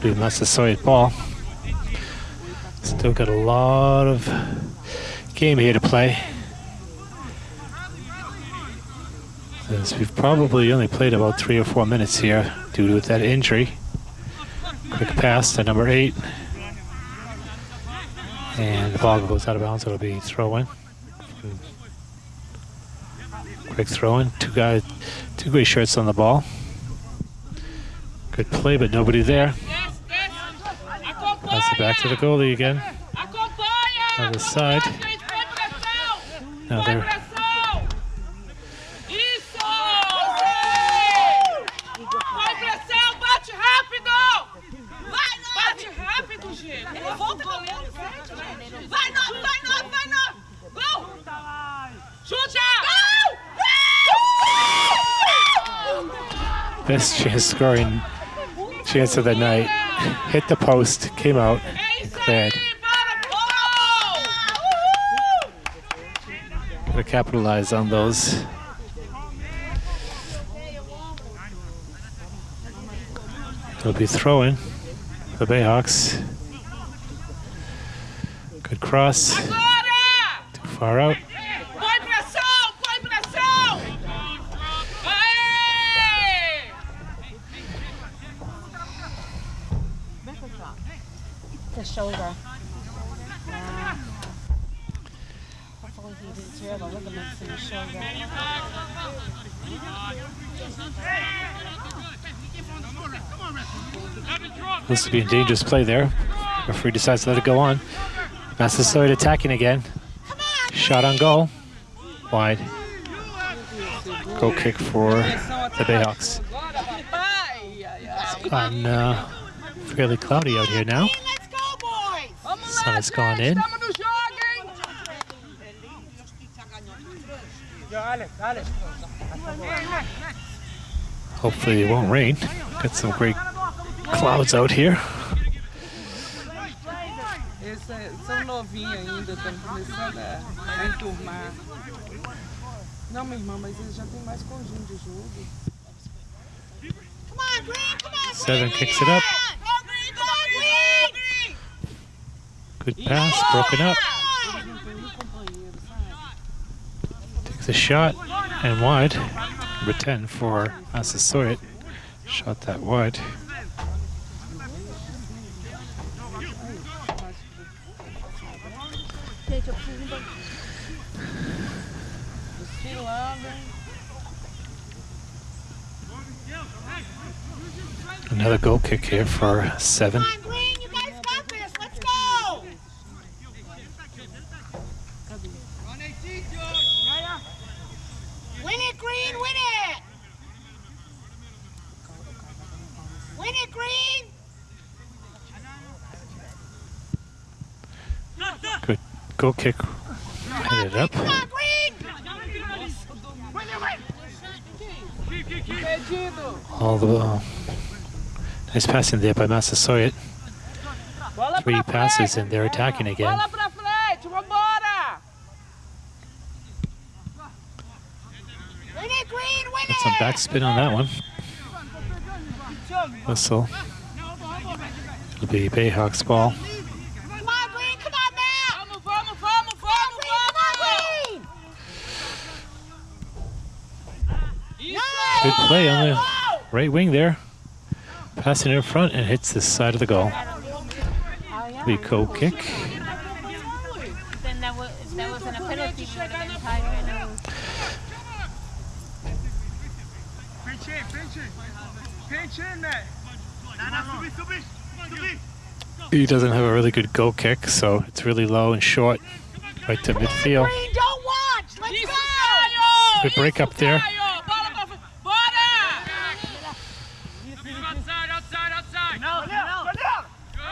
A: Do Massasoit ball. Still got a lot of game here to play. As we've probably only played about three or four minutes here due to that injury. Quick pass to number eight. And the ball goes out of bounds. It'll be throw in. Quick throw in. Two guys, two gray shirts on the ball. Good play, but nobody there. Pass it back to the goalie again. Other side. Now they're best chance scoring chance of the night. Hit the post, came out, cleared. Gotta capitalize on those. It'll be throwing the Bayhawks. Good cross, too far out.
B: Hopefully he didn't tear the ligaments in his shoulder.
C: This
A: would be a dangerous play there. Referee decides to let it go on. Massasoit attacking again. Shot on goal. Wide. Goal kick for the Bayhawks.
C: Ai.
A: On uh, fairly cloudy out here now.
B: Let's go, boys!
C: Vamos
A: Sun
C: lá,
A: has gone in.
C: Estamos no jogo, hein?
F: Dale, dale.
A: Hopefully it won't rain. Got some great clouds out here.
F: São novinhos ainda, estão começando a, a enturmar. Não, minha irmã, mas eles já têm mais conjunto de jogo.
B: Come on, Green! Come on,
A: Seven kicks it up.
B: Go, Green! Come on, Green!
A: Good pass, broken up. Takes a shot and wide. Number 10 for Massasoit. Shot that wide. Another goal kick here for 7.
B: Come on, Green! You guys got this! Let's go! Win it, Green! Win it!
A: Goal kick. Headed up.
B: Come on, Green!
F: Perdido.
A: All the uh, nice passing there by Massasoit. Three passes and they're attacking again.
F: Bola pra frente, vambora!
B: Win it, Green! Win
A: Got some backspin on that one. Whistle. It'll be Bayhawks ball.
B: Come on, Green! Come on now!
C: Vamos, vamos, vamos,
B: Come on,
C: vamos,
B: Green! Come on,
C: vamos!
B: Green!
C: Isso!
A: Good play on the right wing there. Passing in front and hits the side of the goal. The goal kick. He doesn't have a really good goal kick, so it's really low and short. Right to midfield.
B: Green, don't watch! Let's
C: Isso,
B: go!
C: Caio!
A: Good break up there.
C: Caio! Bola pra frente! Bora!
D: Outside, outside, outside. No, no.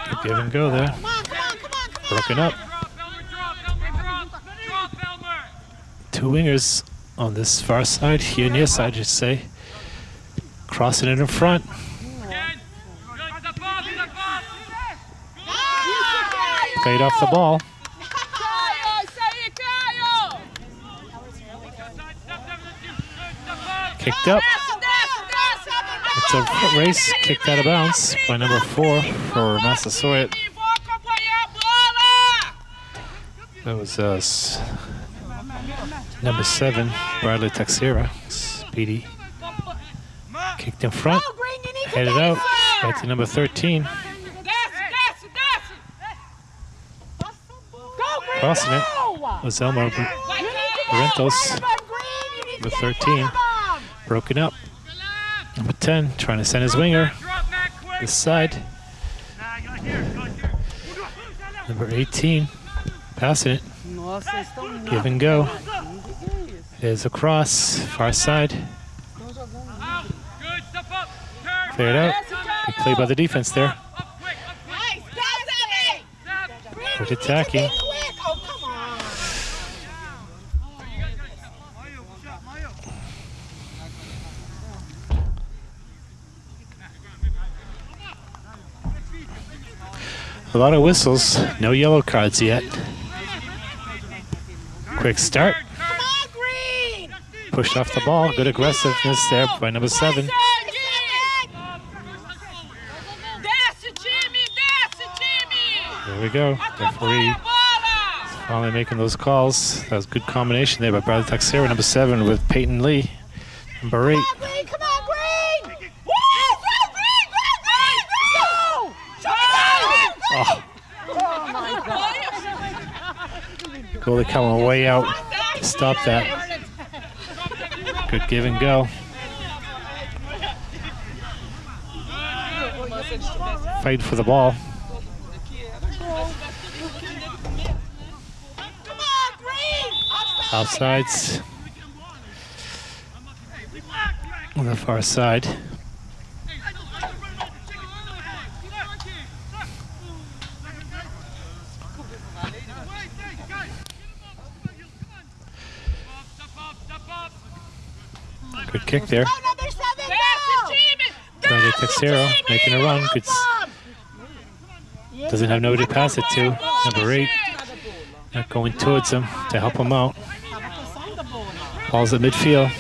A: Good give and go there. Broken up. Two wingers on this far side, here near side, just say. Crossing it in front.
D: Up, up.
A: Played off the ball.
C: Kicked Isso aí, Caio!
D: Side, step, step, step, step up.
A: Kicked up.
C: Desce, desce, desce!
A: It's a foot race. Kicked out of bounds by number four for Massasoit. That was uh, number seven, Bradley Texera. Speedy. Kicked in front. Headed out. Right to number 13.
C: Desce, desce, desce!
B: Go, Green,
A: Crossing it. Was
B: to
A: The 13.
B: front of him!
A: broken up. Number 10 trying to send his winger
D: Drop, Matt, quick.
A: this side.
D: Nah, go here, go here.
A: Number 18 passing it.
F: Nossa, vocês estão muito.
A: Give and go.
F: Que que é isso?
A: There's a cross. Far side.
F: Estão jogando
D: Out. Good, step up. Turn.
A: Cleared out. Good play by the defense there.
D: Up quick, up quick.
B: Nice, pass it!
D: Step.
B: Green,
A: Good
B: you need to
A: attacking.
B: be quick. Oh, come on.
A: A lot of whistles. No yellow cards yet. Quick start. Pushed off the ball. Good aggressiveness there by number 7.
C: Desce, time! Desce, time!
A: There we go. Referee finally making those calls. That was a good combination there by Bradley Texera, number 7, with Peyton Lee, number 8.
B: Come on, Green! Come on, Green! Woo! Go, Green! Go, Green! Go!
A: Oh,
B: Oh, my God.
A: Goalie coming way out. Stop that. Good give and go. Fight for the ball. Offsides. On the far side.
D: Step up, step up.
A: Good kick there. Bradley Texera making a run. Good. Doesn't have nobody to pass it to. Number 8. Not going towards him to help him out. Ball's at midfield.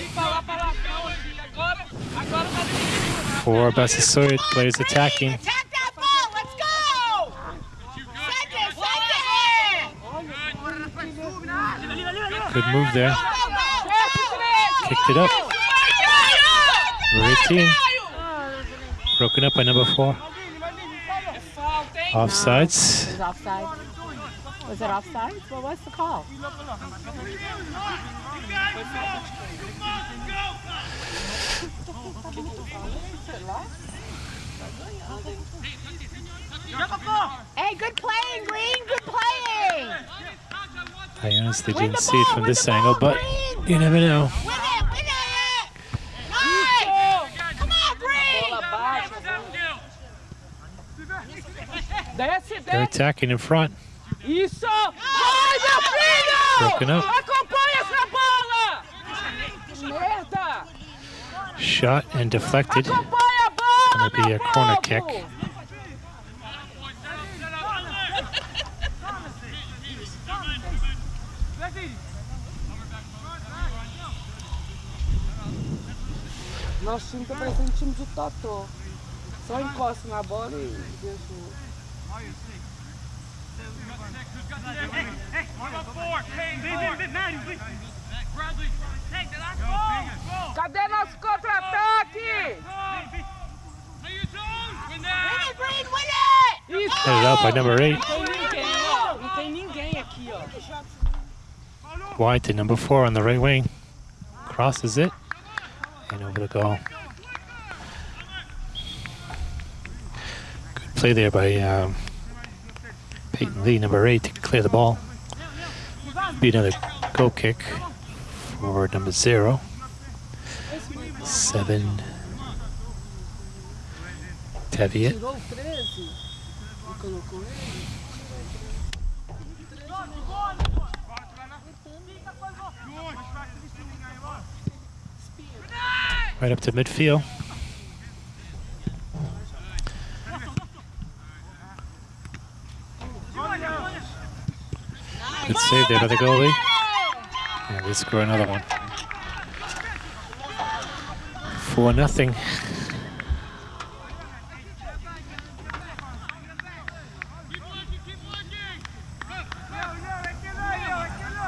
A: For Massasoit, players attacking. Good move there. Kicked it up. 18. Broken up by number 4.
C: Falta, hein?
A: Offsides.
B: Was offside? Was it offside? Well, what's the call? Hey, good playing, Green. Good playing.
A: I honestly didn't see it from this angle, but
B: Green.
A: you never know.
B: Win it, win it. Nice. Come on, Green.
F: Bola baixa.
C: Desce,
A: They're
C: desce.
A: Attacking in front.
C: Isso! Meu
A: Broken up.
C: Acompanha essa bola! Merda!
A: Shot and deflected.
C: Acompanha a bola,
A: Gonna be a corner kick.
F: Nosso time tá parecendo um time de totó. Só encosta na bola e deixa o... Cadê nosso contra-ataque?
B: Win it, Green, win it!
F: Isso!
A: Headed out by number eight.
F: Não tem ninguém, ó. Não tem ninguém aqui, ó.
A: Wide to number four on the right wing. Crosses it. And over the goal. Good play there by um, Peyton Lee, number eight, to clear the ball. Be another goal kick for number zero. Seven. Teviot.
F: Tirou o 13 colocou ele.
A: Right up to midfield. Good save there by the goalie. And they score another one. Four nothing.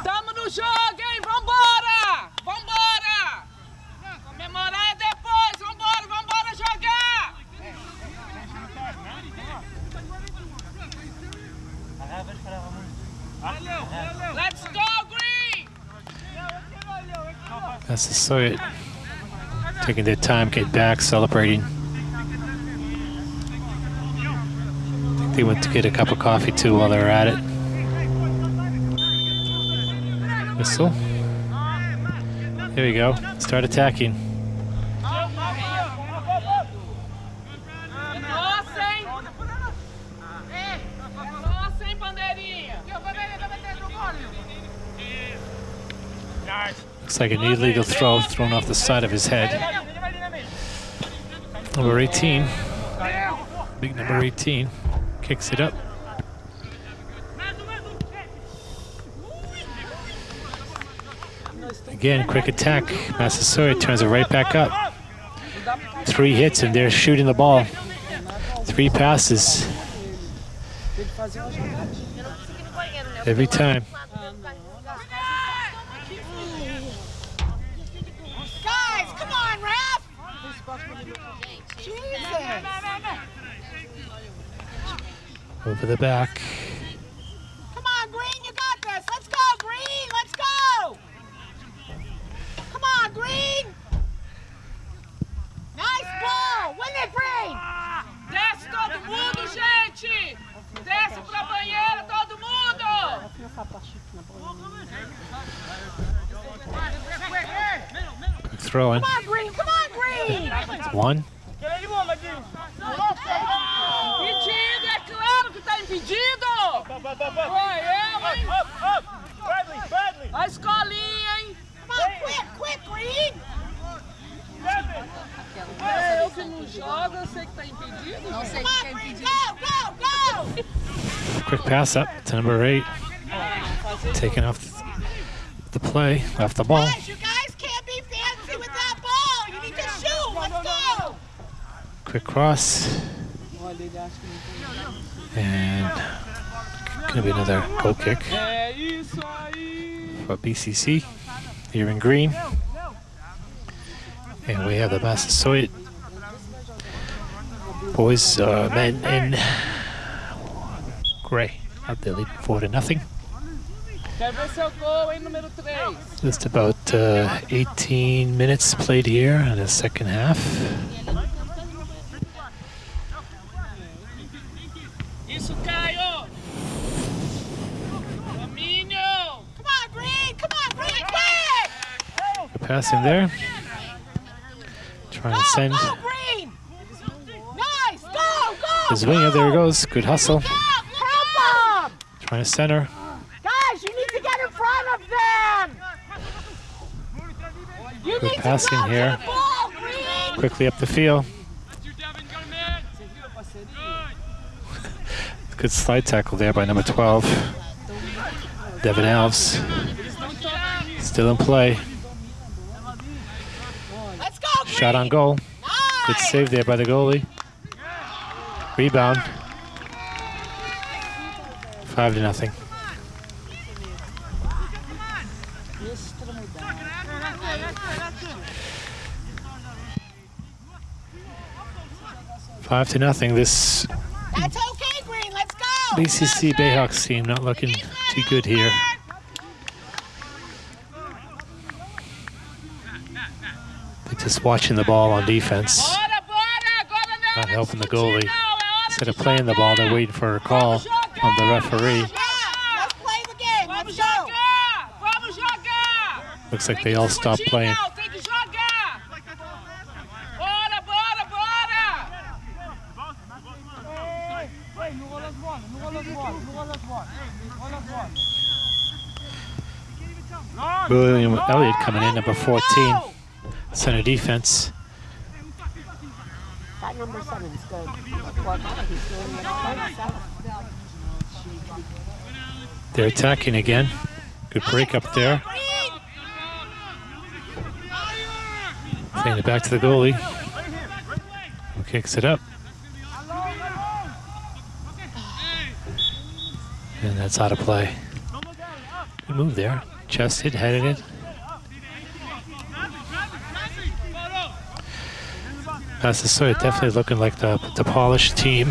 C: Tamo no jogo, hein? Vambora! Vambora! Comemorar é depois! Vambora, vambora jogar! Let's go, Green!
A: That's the Soviet taking their time, get back, celebrating. they went to get a cup of coffee too while they were at it. Whistle. Here we go. Start attacking.
C: Nossa, hein? Nossa, hein, bandeirinha?
A: Looks like an illegal throw thrown off the side of his head. Number 18. Big number 18. Kicks it up. Again, quick attack. Massasoit turns it right back up. Three hits and they're shooting the ball. Three passes every time.
B: Guys, come on, ref! Jesus!
A: Over the back.
B: Come on, Green, you got this. Let's go, Green. Let's go. Come on, Green. Nice ball. Win it, Green.
C: Desce todo mundo, gente! Desce pra banheira, todo mundo!
A: Quick throw in.
B: Come on, Green. Come on, Green.
A: One.
C: Impedido, é claro que tá impedido! Foi eu, hein? A escolinha, hein?
B: Come on, quick, quick.
F: É eu que não jogo, eu sei que tá impedido. Não sei
B: Come on, Green. Go, go, go.
A: Quick pass up to number eight. Taking off the play, off the ball.
B: Guys, you guys
A: Quick cross. And gonna be another goal kick for BCC here in green. And we have the Massasoit boys, uh, men in gray. Out there leading four to nothing.
F: Quer ver seu gol, hein, número 3?
A: Just about uh, 18 minutes played here in the second half. Pass him there. Trying to send. His winger, there he goes. Good hustle. Trying to center.
B: Guys, you need to get in front of them. You
A: Good passing here. Quickly up the field. Good slide tackle there by number 12. Devin Alves. Still in play.
B: Let's go, Green.
A: Shot on goal. Good save there by the goalie. Rebound. Five to nothing. Five to nothing. This
B: That's okay, Green. Let's go.
A: BCC Bayhawks team not looking too good here. They're just watching the ball on defense, not helping the goalie. Instead of playing the ball, they're waiting for a call from the referee. Looks like they all stopped playing. William Elliott coming in, number 14, center defense.
B: That number good. Well, he's doing it all himself.
A: They're attacking again. Good break up there. Playing it back to the goalie. Who kicks it up. And that's out of play. Good move there. Chest hit, headed it. Uh, Massasoit definitely looking like the, the polished team.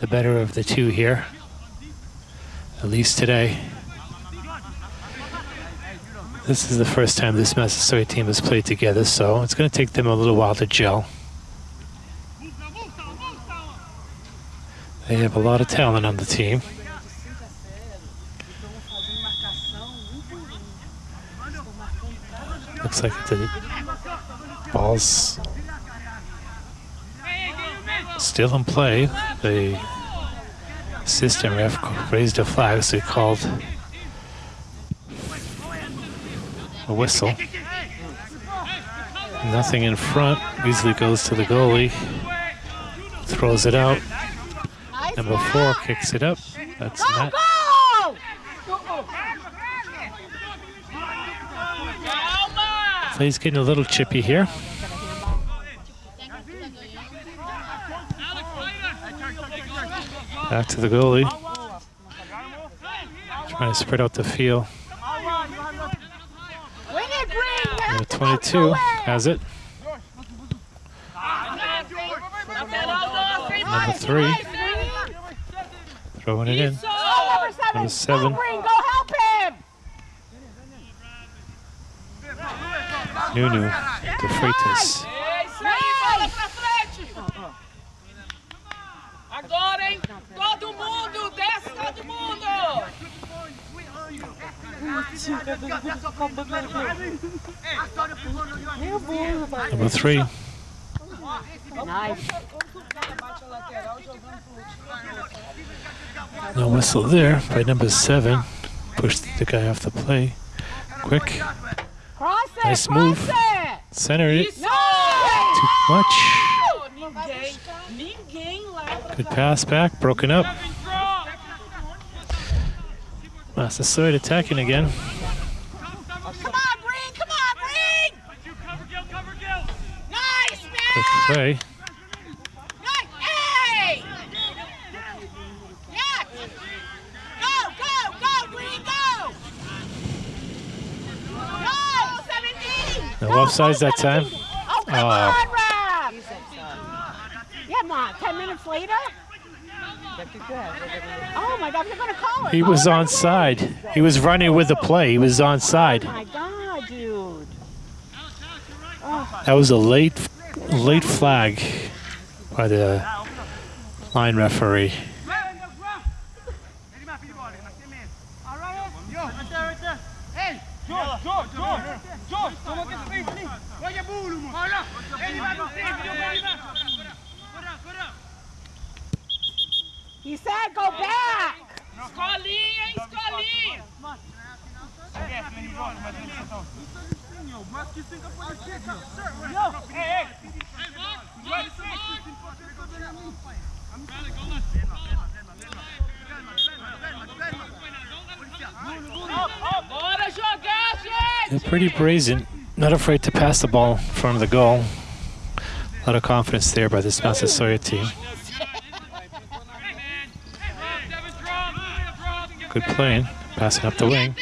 A: The better of the two here. At least today. This is the first time this Massasoit team has played together, so it's going to take them a little while to gel. They have a lot of talent on the team. Looks like the ball's still in play. The assistant ref raised a flag, so he called a whistle. Nothing in front. Beasley goes to the goalie, throws it out. Number four kicks it up. That's
B: Go,
A: Play's getting a little chippy here. Back to the goalie. Trying to spread out the field. Number 22 has it. Number three throwing it in.
B: Number seven.
A: Number seven.
B: Go, Green. Go help him.
A: Nuno de Freitas.
C: É isso aí, bola pra frente! Agora, hein? Todo mundo! Desce todo mundo!
A: Number three.
B: Nice.
A: No whistle there by number seven. Pushed the guy off the play. Quick.
B: Cross it.
A: Nice
B: cross
A: move.
B: it.
A: Center it.
C: Isso!
A: Too much.
C: Ninguém, ninguém lá
A: Good pass back. Broken up. Massasoit attacking again.
B: Come on, Green. Come on, Green. Nice,
A: Quick play.
B: Nice. Hey. Yes. Go, go, go, Green, go. Go, 17.
A: No offsides that oh, time.
B: 17. Oh, come
A: Oh.
B: on, Rab. Yeah, on. 10 minutes later? Oh, my God. You're going to call it.
A: He was
B: it right
A: on side. He was running with the play. He was on side.
B: Oh, my God, dude.
A: That was a late, late flag by the line referee.
D: Olha, ele vai no frente, ele vai lá.
B: He said go back.
C: Escolinha, hein, escolinha! Bora jogar, gente!
A: They're pretty brazen, not afraid to pass the ball in front of the goal. A lot of confidence there by this Massasoit team. Good playing, passing up the wing.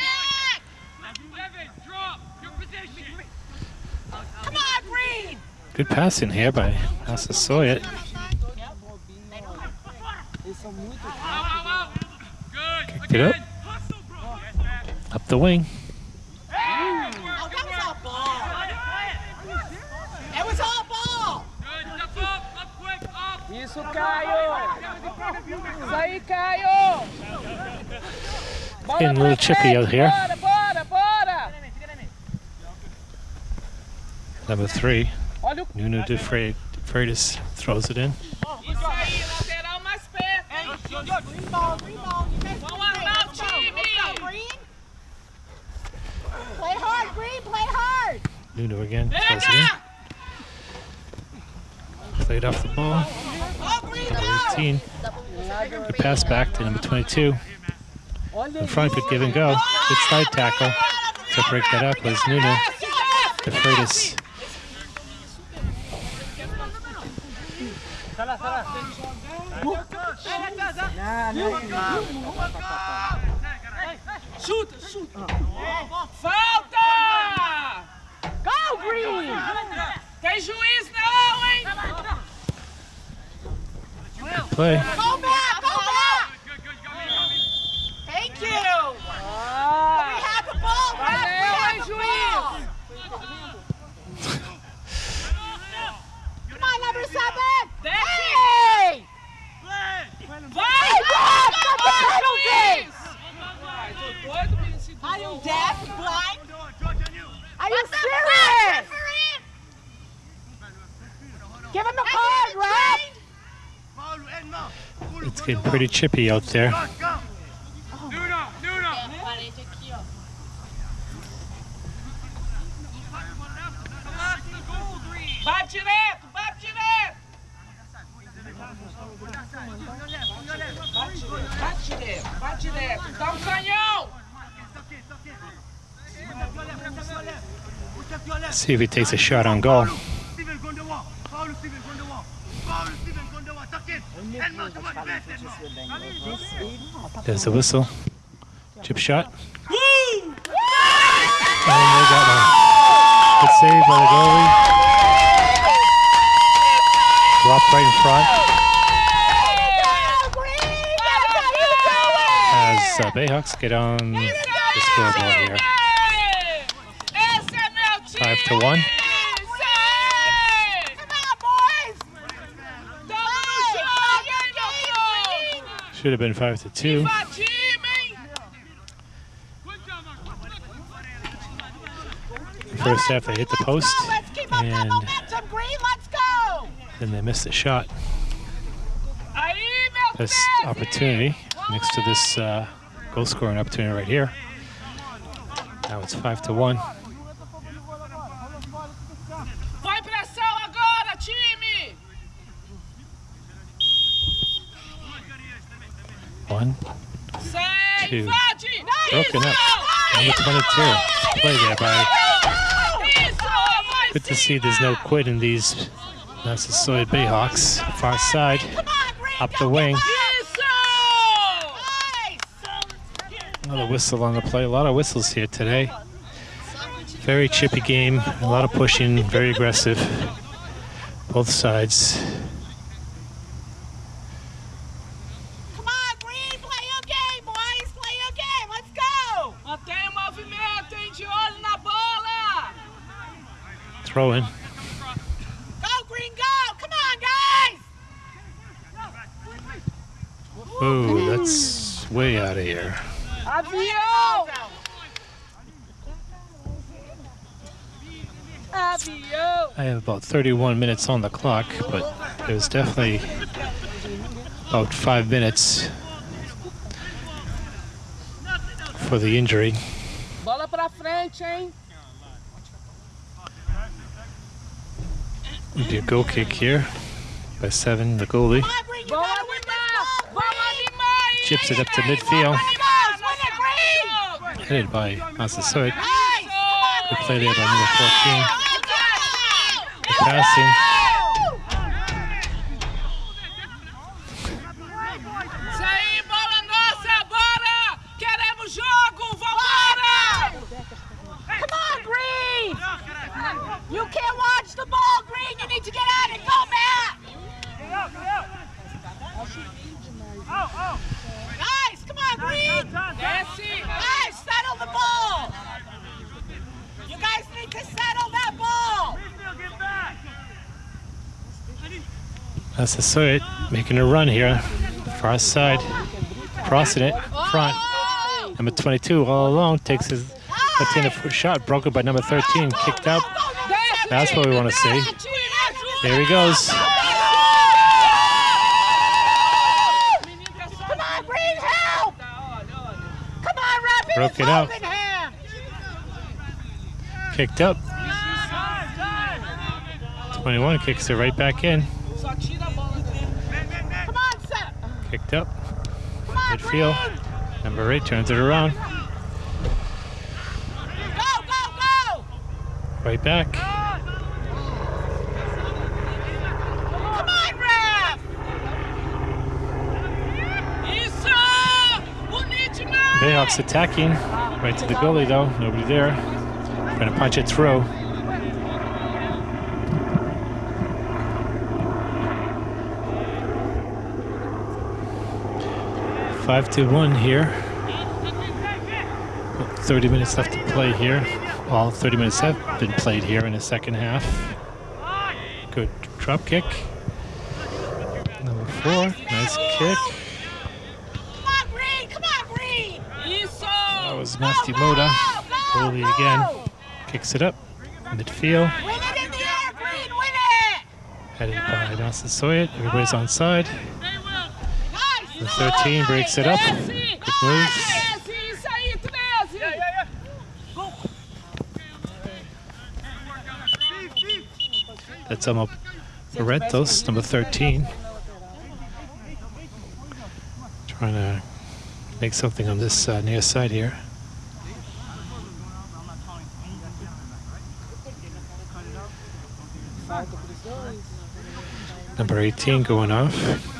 A: Good passing here by
F: são
A: Kicked it up. Up the wing.
B: Oh, that was all ball. It was all ball.
F: Isso, Caio! Isso aí, Caio! Bola
A: Getting a little chippy out here. Number three, Nuno de Fre- Freitas throws it in.
C: Isso aí, lateral mais perto.
B: Green ball, green ball. You guys
C: Vamos
B: play.
C: armar o
B: Let's go.
C: time.
B: Let's go, Green. Play hard, Green. Play hard.
A: Nuno again throws it in. Played off the ball. Number
B: go.
A: 18. Pass back to number 22. In front, good give and go. Good slide tackle. To break that up was Nuno de Freitas.
C: Chuta, chuta. Falta!
B: Go, Green.
C: Tem juiz não, hein?
A: Play.
B: Go back. Go back. Thank you. We have the ball.
F: Valeu, juiz.
B: Come on, number seven. Hey.
C: Vai!
B: Got the
C: esse
B: Are you deaf, blind? Are you serious? Give him the card, ref.
A: It's getting pretty chippy out there.
E: Tem a parede aqui, ó.
C: Bate direto, bate direto. Bate direto, bate direto. Dá um canhão.
A: See if he takes a shot on goal. There's the whistle. Chip shot. Good save by the goalie. Dropped right in front as uh, Bayhawks get on the scoreboard here. Five to one.
C: Sai!
B: Come on, boys.
C: Tamo no jogo, hein, doutor?
A: Should have been five to two.
C: Viva time, hein?
A: First half they hit the post
B: Let's keep up that
A: and
B: momentum, Green. Let's go.
A: then they missed the shot. This opportunity next to this uh, goal scoring opportunity right here. Now it's five to one.
C: Vai pressão agora, time!
A: One
C: Sai,
A: Two. Up. Number 22. Play there by. Good to see there's no quit in these Massasoit Bayhawks. Far side, up the wing. Another whistle on the play. A lot of whistles here today. Very chippy game. A lot of pushing. Very aggressive. Both sides.
B: Come on, Green. Play your game, boys. Play your game. Let's go.
C: Mantenha o movimento, hein? De olho na bola!
A: In.
B: Go, Green. Go. Come on, guys.
A: Ooh, that's way out of here.
F: Avião!
A: I have about 31 minutes on the clock, but there's definitely about five minutes for the injury.
F: Bola pra frente, hein?
A: It'll a goal kick here by seven, the goalie. Chips it up to midfield. Headed by!
B: Come
A: Good play there by number 14.
B: Go!
A: Good passing.
C: Isso aí, bola nossa, bora! Queremos jogo, vambora!
B: Come on, Green! You can't watch the ball, Green. You need to get out and go, Matt. Guys, come on, Green.
C: Desce!
B: Guys, settle the ball. You guys need to settle that ball.
A: Massasoit making a run here. Far side. Crossing it. Front. Number 22 all alone takes his left-handed foot shot. Broken by number 13. Kicked out. That's what we want to see. There he goes.
B: Come on, Green, help. Come on, Rapid.
A: Broke it up. Kicked up. 21 kicks it right back in.
C: Só tira a bola dele.
B: Come on, set.
A: Kicked up.
B: On,
A: Midfield. Number 8 turns it around.
B: Go, go, go.
A: Right back. Bayhawks attacking. Right to the goalie though. Nobody there. To punch it through. Five to one here. 30 minutes left to play here. All 30 minutes have been played here in the second half. Good drop kick. Number four, nice kick.
B: Come on, Green. Come on, Green.
A: That was Masty Moda. Goalie again. Kicks it up. Midfield.
B: Win it in the air, Green. Win it.
A: Headed by Massasoit. Everybody's on side.
B: Nice.
A: The 13 breaks it up.
C: Desce!
A: Good moves.
C: Desce! Isso aí, 13!
A: That's Elmo Barretos, number 13. Trying to make something on this uh, near side here. Number 18 going off.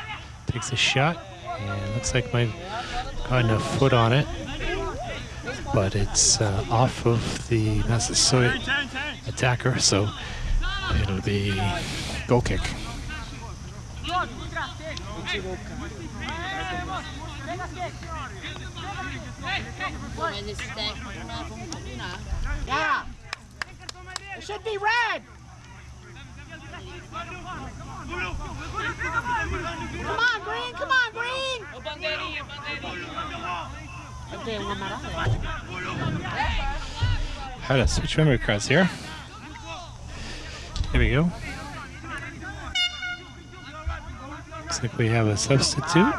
A: Takes a shot. And looks like might gotten a foot on it. But it's uh, off of the Massasoit attacker, so it'll be goal kick.
B: It should be red. Come on, Green. Come on, Green.
C: Ô, bandeirinha, bandeirinha.
A: How to switch memory cards here. Here we go. Looks like we have a substitute.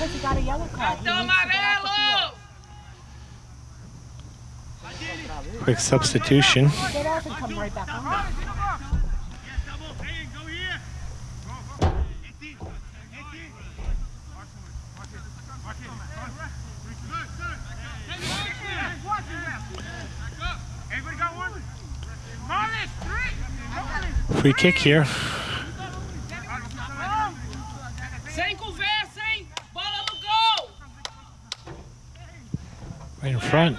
B: Because he got a yellow card. He
C: Então,
B: needs to get off the
C: amarelo!
A: Quick substitution.
B: Get off and come right back on.
A: Free kick here.
C: Sem conversa, hein? Bola no gol!
A: Right in front.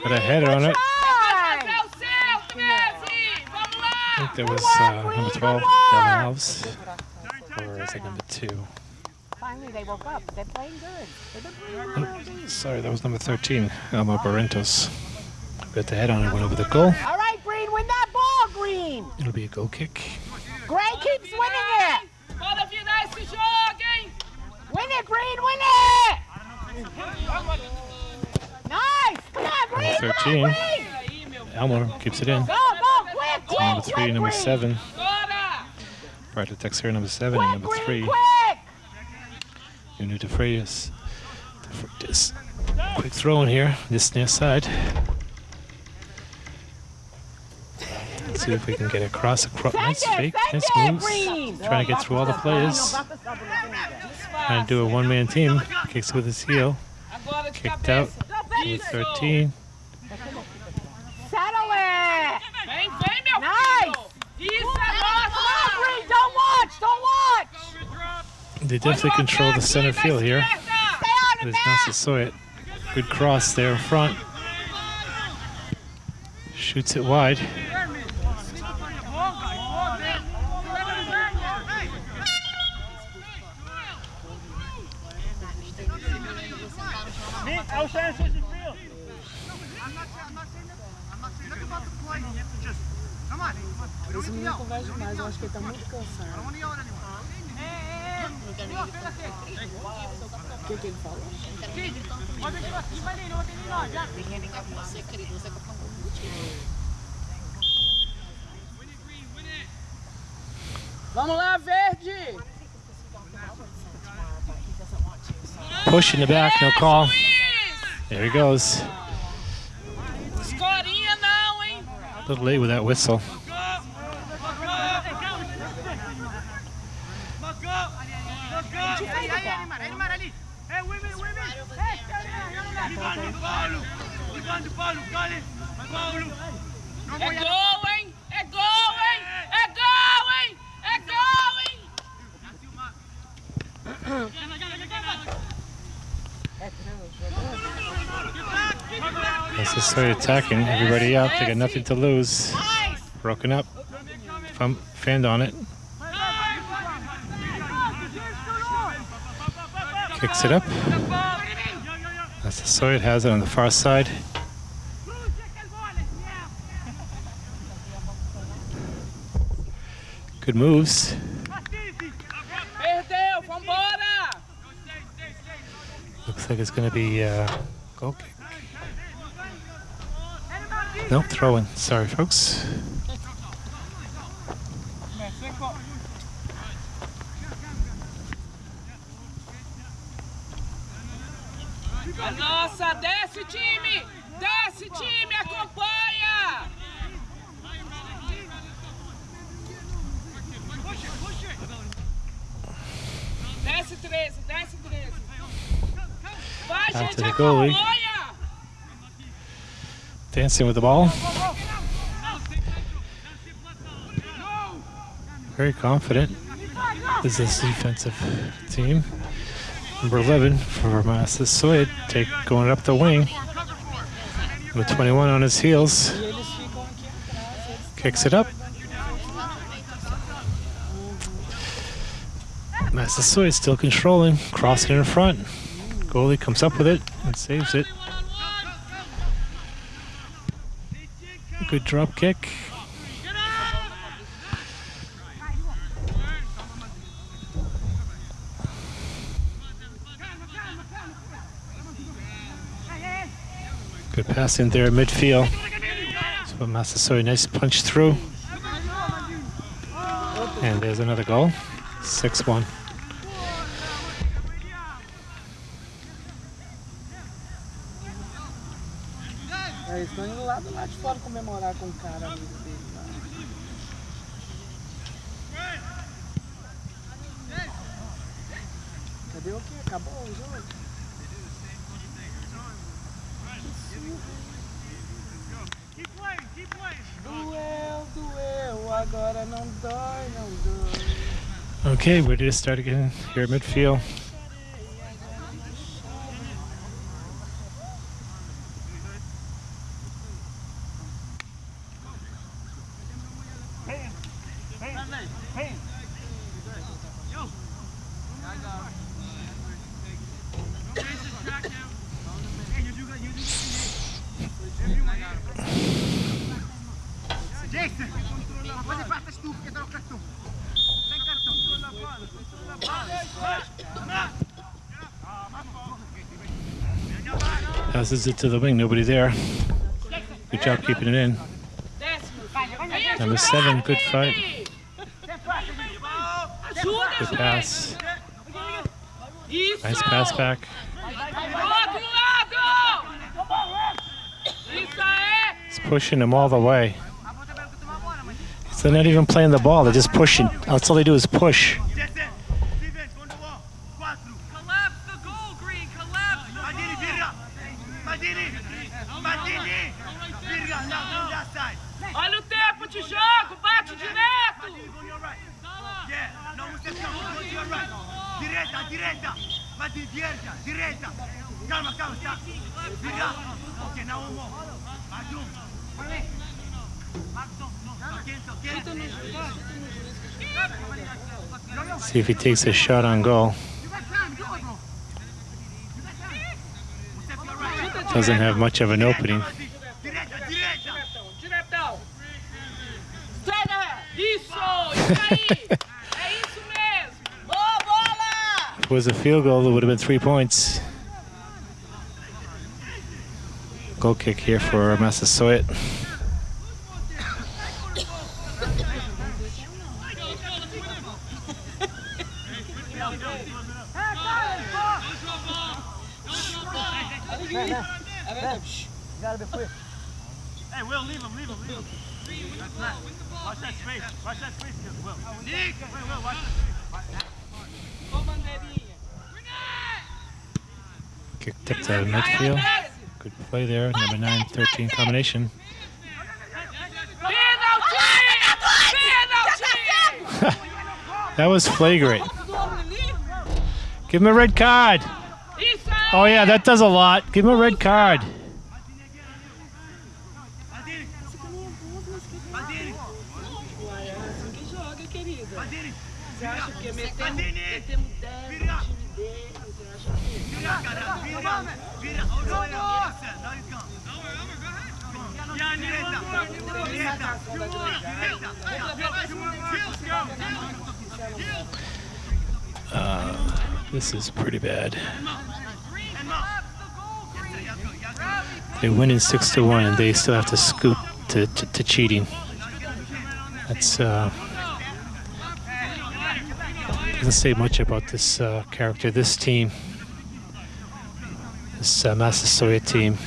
C: 13!
A: A header on it.
B: Try.
C: É o seu, 13! Vamos
A: I think that was uh, number 12, Devin Alves. Or is it number 2?
B: Finally, they woke up. They're playing good. They've playing well.
A: Sorry, that was number 13, Elmo Barrentos. Got the head on it, went over the goal.
B: All right, Green, win that ball, Green.
A: It'll be a goal kick.
B: Gray keeps winning it.
C: Bora virar esse jogo, hein?
B: Win it, Green, win it. Nice. Come on, Green. Come
A: 13.
B: on, Green.
C: Aí, meu.
A: Elmo keeps it in.
B: Go, go, quick, quick,
A: Number 3,
B: quick,
A: number 7.
C: Bora!
A: Right to Texera, number 7, and number 3.
B: quick.
A: Nuno De Freitas. De Quick throw in here, this near side. Let's see if we can get across. across nice fake, nice moves. Trying to get through all the players. Trying to do a one-man team. Kicks with his heel. Kicked out.
C: cabeça.
A: Number
C: Isso!
A: 13.
B: Settle it.
C: Vem, vem, meu
B: Nice.
C: filho! Isso é
B: Come on,
C: nossa!
B: Green, don't watch, don't watch.
A: They definitely control the center field here.
B: Stay on
A: There's
B: it now.
A: Massasoit. Good cross there in front. Shoots it wide.
D: É o chance de frio.
F: Esse menino conversa demais, eu acho que ele tá muito cansado. O que, que ele falou?
E: Você, querido, você tá falando.
F: Vamos lá, verde!
A: Push in the back, no call. There he goes.
C: Hein? Eh?
A: A little late with that whistle.
C: É gol, hein? É gol, hein? É gol, hein? É gol, hein?
A: Massasoit attacking. Everybody up. They got nothing to lose. Broken up. Fun, fanned on it. Kicks it up. That's the soy. It has it on the far side. Good moves. Looks like it's going to be uh, goal kick. Nope, throw in. Sorry, folks.
C: A nossa, desce time! Desce time, acompanha! Desce 13, desce 13. Vai,
A: Back
C: gente,
A: goalie.
C: acompanha!
A: Dancing with the ball. Very confident. This is defensive team. Number 11 for Massasoit, take going up the wing. With 21 on his heels, kicks it up. Massasoit still controlling, crossing in front. Goalie comes up with it and saves it. Good drop kick. Good pass in there, midfield. Massasoit, nice punch through. And there's another goal. 6
F: comemorar com o cara amigo dele lá. Cadê o quê? Acabou o jogo? Doeu, doeu, agora não dói, não dói.
A: Okay, ready to start again here midfield. Passes it to the wing. Nobody there. Good job keeping it in. Number seven. Good fight. Good pass. Nice pass back. He's pushing him all the way. So they're not even playing the ball. They're just pushing. That's all they do is push.
D: Steven, quando vuoi. Quattro.
C: Collapse the goal, Green. Collapse the
D: Madini, virga. Madini. Madini. Virga, now, on that side.
C: Olha o tempo de jogo. Bate direto.
D: Madini, go your right. Yeah, no mustacciamo, go to your right. Diretta, diretta. Madini, diretta, diretta. Calma, calma, sta. Virga. Ok, now one more. Magdum. Magdum, no. Kenzo, Kenzo.
A: See if he takes a shot on goal. Doesn't have much of an opening.
D: Diretta, diretta.
C: Diretão. Estrada. Isso. Isso aí. é isso mesmo. Boa bola.
A: If it was a field goal, it would have been three points. Goal kick here for Massasoit.
D: Hey, Will, leave him, leave him, leave him. Watch that space. Watch that space, Will. Nick! Wait, Will, watch that
C: Ô bandeirinha.
A: Kicked up to midfield. Good play there. Number 9, 13 combination. That was flagrant. Give him a red card. Oh, yeah, that does a lot. Give him a red card.
D: Madini! Madini!
F: Uai, é assim que joga, querida.
D: Madini!
F: Você acha que metemos,
D: Madini!
F: metemos 10
D: Vira!
F: no time dele? Você acha que...
D: Vira, cara! Vira! Vira! Oh, no, no, listen, now you come. Yeah, diretta! Diretta!
A: This is pretty bad.
D: And Mo.
A: 6 to 1, and they still have to scoop to, to, to cheating. That's. Uh, doesn't say much about this uh, character, this team, this uh, Massasoit team.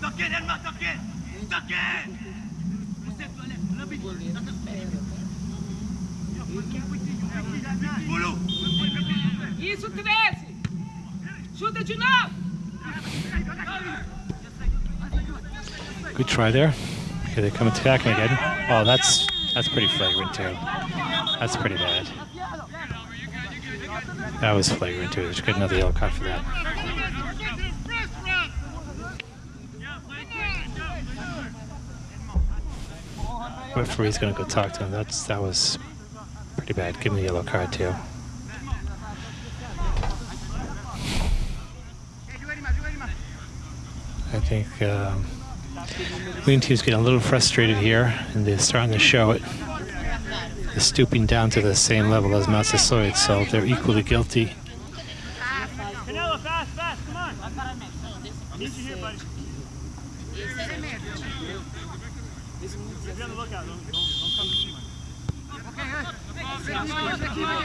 D: Toque in, Elma, toque in! Toque in! Bulu!
C: Isso 13. Chuta de novo.
A: Good try there. Okay, they come attacking again. Oh, that's that's pretty flagrant too. That's pretty bad. That was flagrant too. Should get another yellow card for that. Referee's gonna go talk to him. That's that was pretty bad. Give him a yellow card too. I think um, Green Team's getting a little frustrated here, and they're starting to show it. They're stooping down to the same level as Massasoit, so they're equally guilty.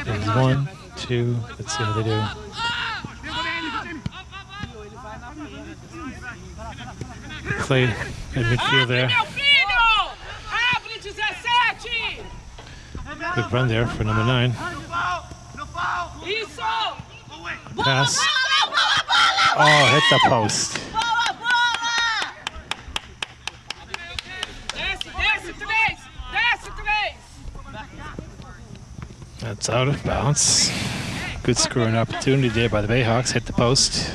A: There's one, two, let's see how they do. Play at midfield there.
C: meu filho. Abre 17.
A: Good run there for number nine.
D: No foul! No foul!
C: Isso.
D: Oh, wait!
A: Pass. Oh, hit the post.
C: Desce, desce, 3. Desce, 3.
A: That's out of bounds. Good scoring opportunity there by the Bayhawks. Hit the post.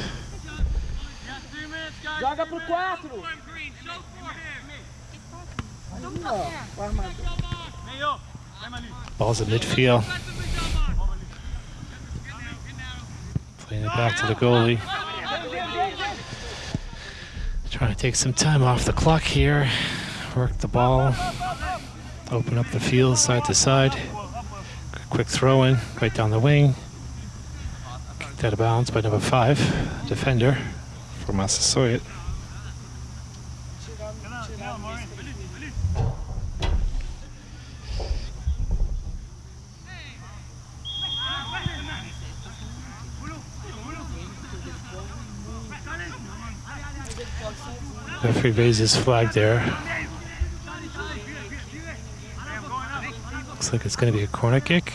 F: Joga pro 4. Ali, ó, o armador.
D: Hey, yo! Emily!
A: Ball's in midfield. Playing it back to the goalie. Trying to take some time off the clock here. Work the ball. Open up the field side to side. Quick throw in right down the wing. Knocked out of bounds by number five, defender for Massasoit. Referee raises flag there. Looks like it's going to be a corner kick.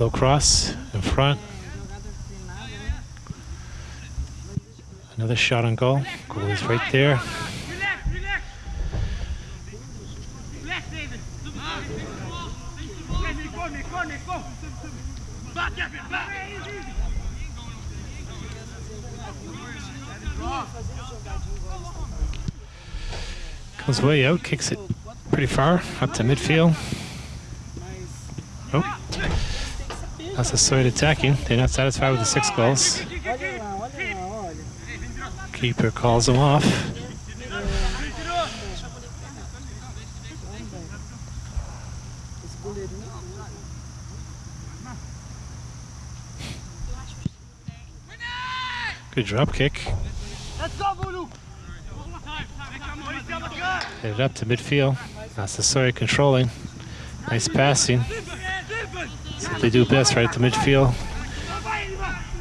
A: Low cross in front. Another shot on goal. Goal is right there. Comes way out, kicks it pretty far up to midfield. Oh. Massasoit attacking. They're not satisfied with the six goals. Keeper calls them off. Good drop kick.
D: Let's go, Bulu.
A: Hit it up to midfield. That's controlling. Nice passing. That's what they do best, right to midfield.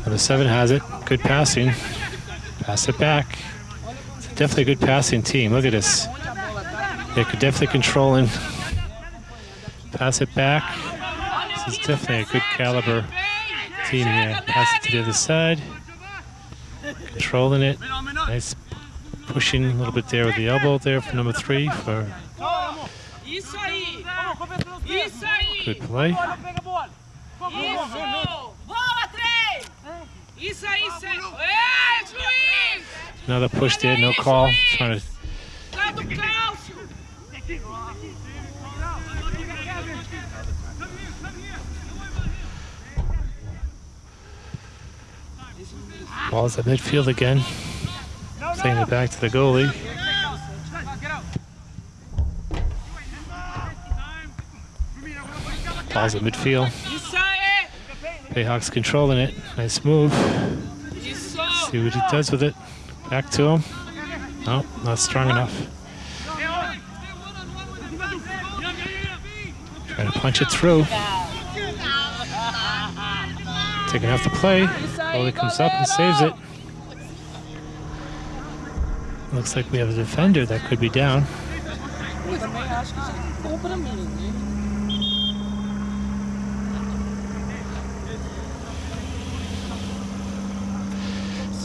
A: Number seven has it. Good passing. Pass it back. It's definitely a good passing team. Look at this. They're definitely control controlling. Pass it back. This is definitely a good caliber team here. Pass it to the other side. Controlling it. Nice pushing a little bit there with the elbow there for number three for good play. Another push there, no call. Trying to balls at midfield again. It back to the goalie. Balls at midfield. Bayhawks controlling it. Nice move. See what he does with it. Back to him. No, not strong enough. Trying to punch it through. Taking off the play. Goalie comes up and saves it. Looks like we have a defender that could be down.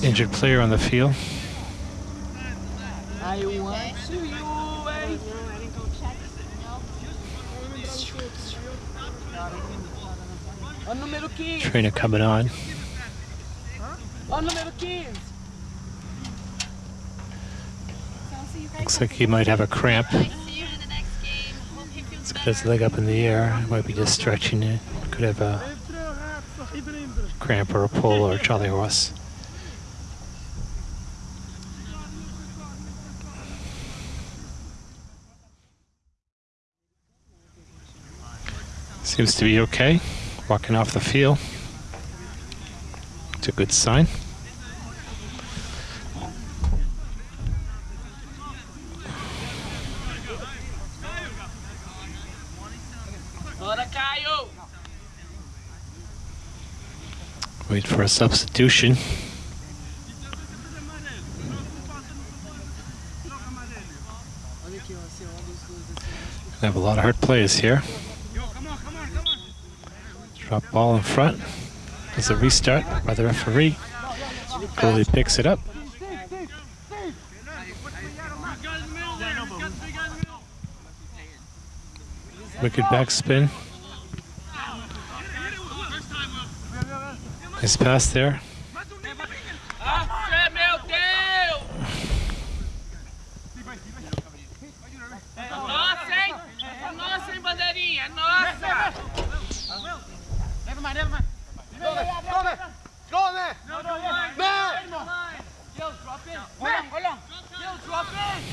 A: Injured player on the field.
F: I want to you, hein? Olha o número 15.
A: Trainer coming on.
F: Olha o número 15.
A: Looks like he might have a cramp. It's got his leg up in the air. Might be just stretching it. Could have a cramp or a pull or a Charlie horse. Seems to be okay. Walking off the field. It's a good sign.
C: Bora, Caio!
A: Wait for a substitution. They have a lot of hard plays here. Drop ball in front. There's a restart by the referee. Goalie picks it up. Wicked backspin.
C: Olha! Deus, drop in!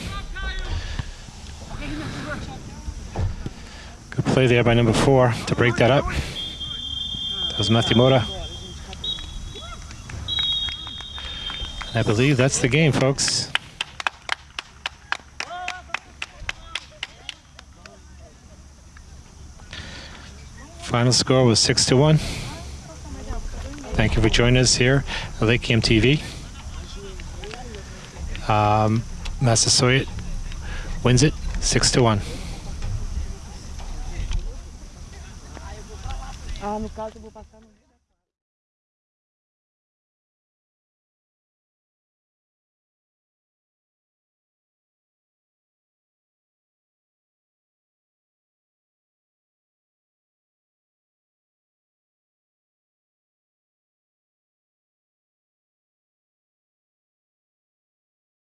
A: play there by number four to break that up. That was Matthew Mota. I believe that's the game, folks. Final score was six to one. Thank you for joining us here at Lake Cam TV. Um, Massasoit wins it six to one.
F: Ah.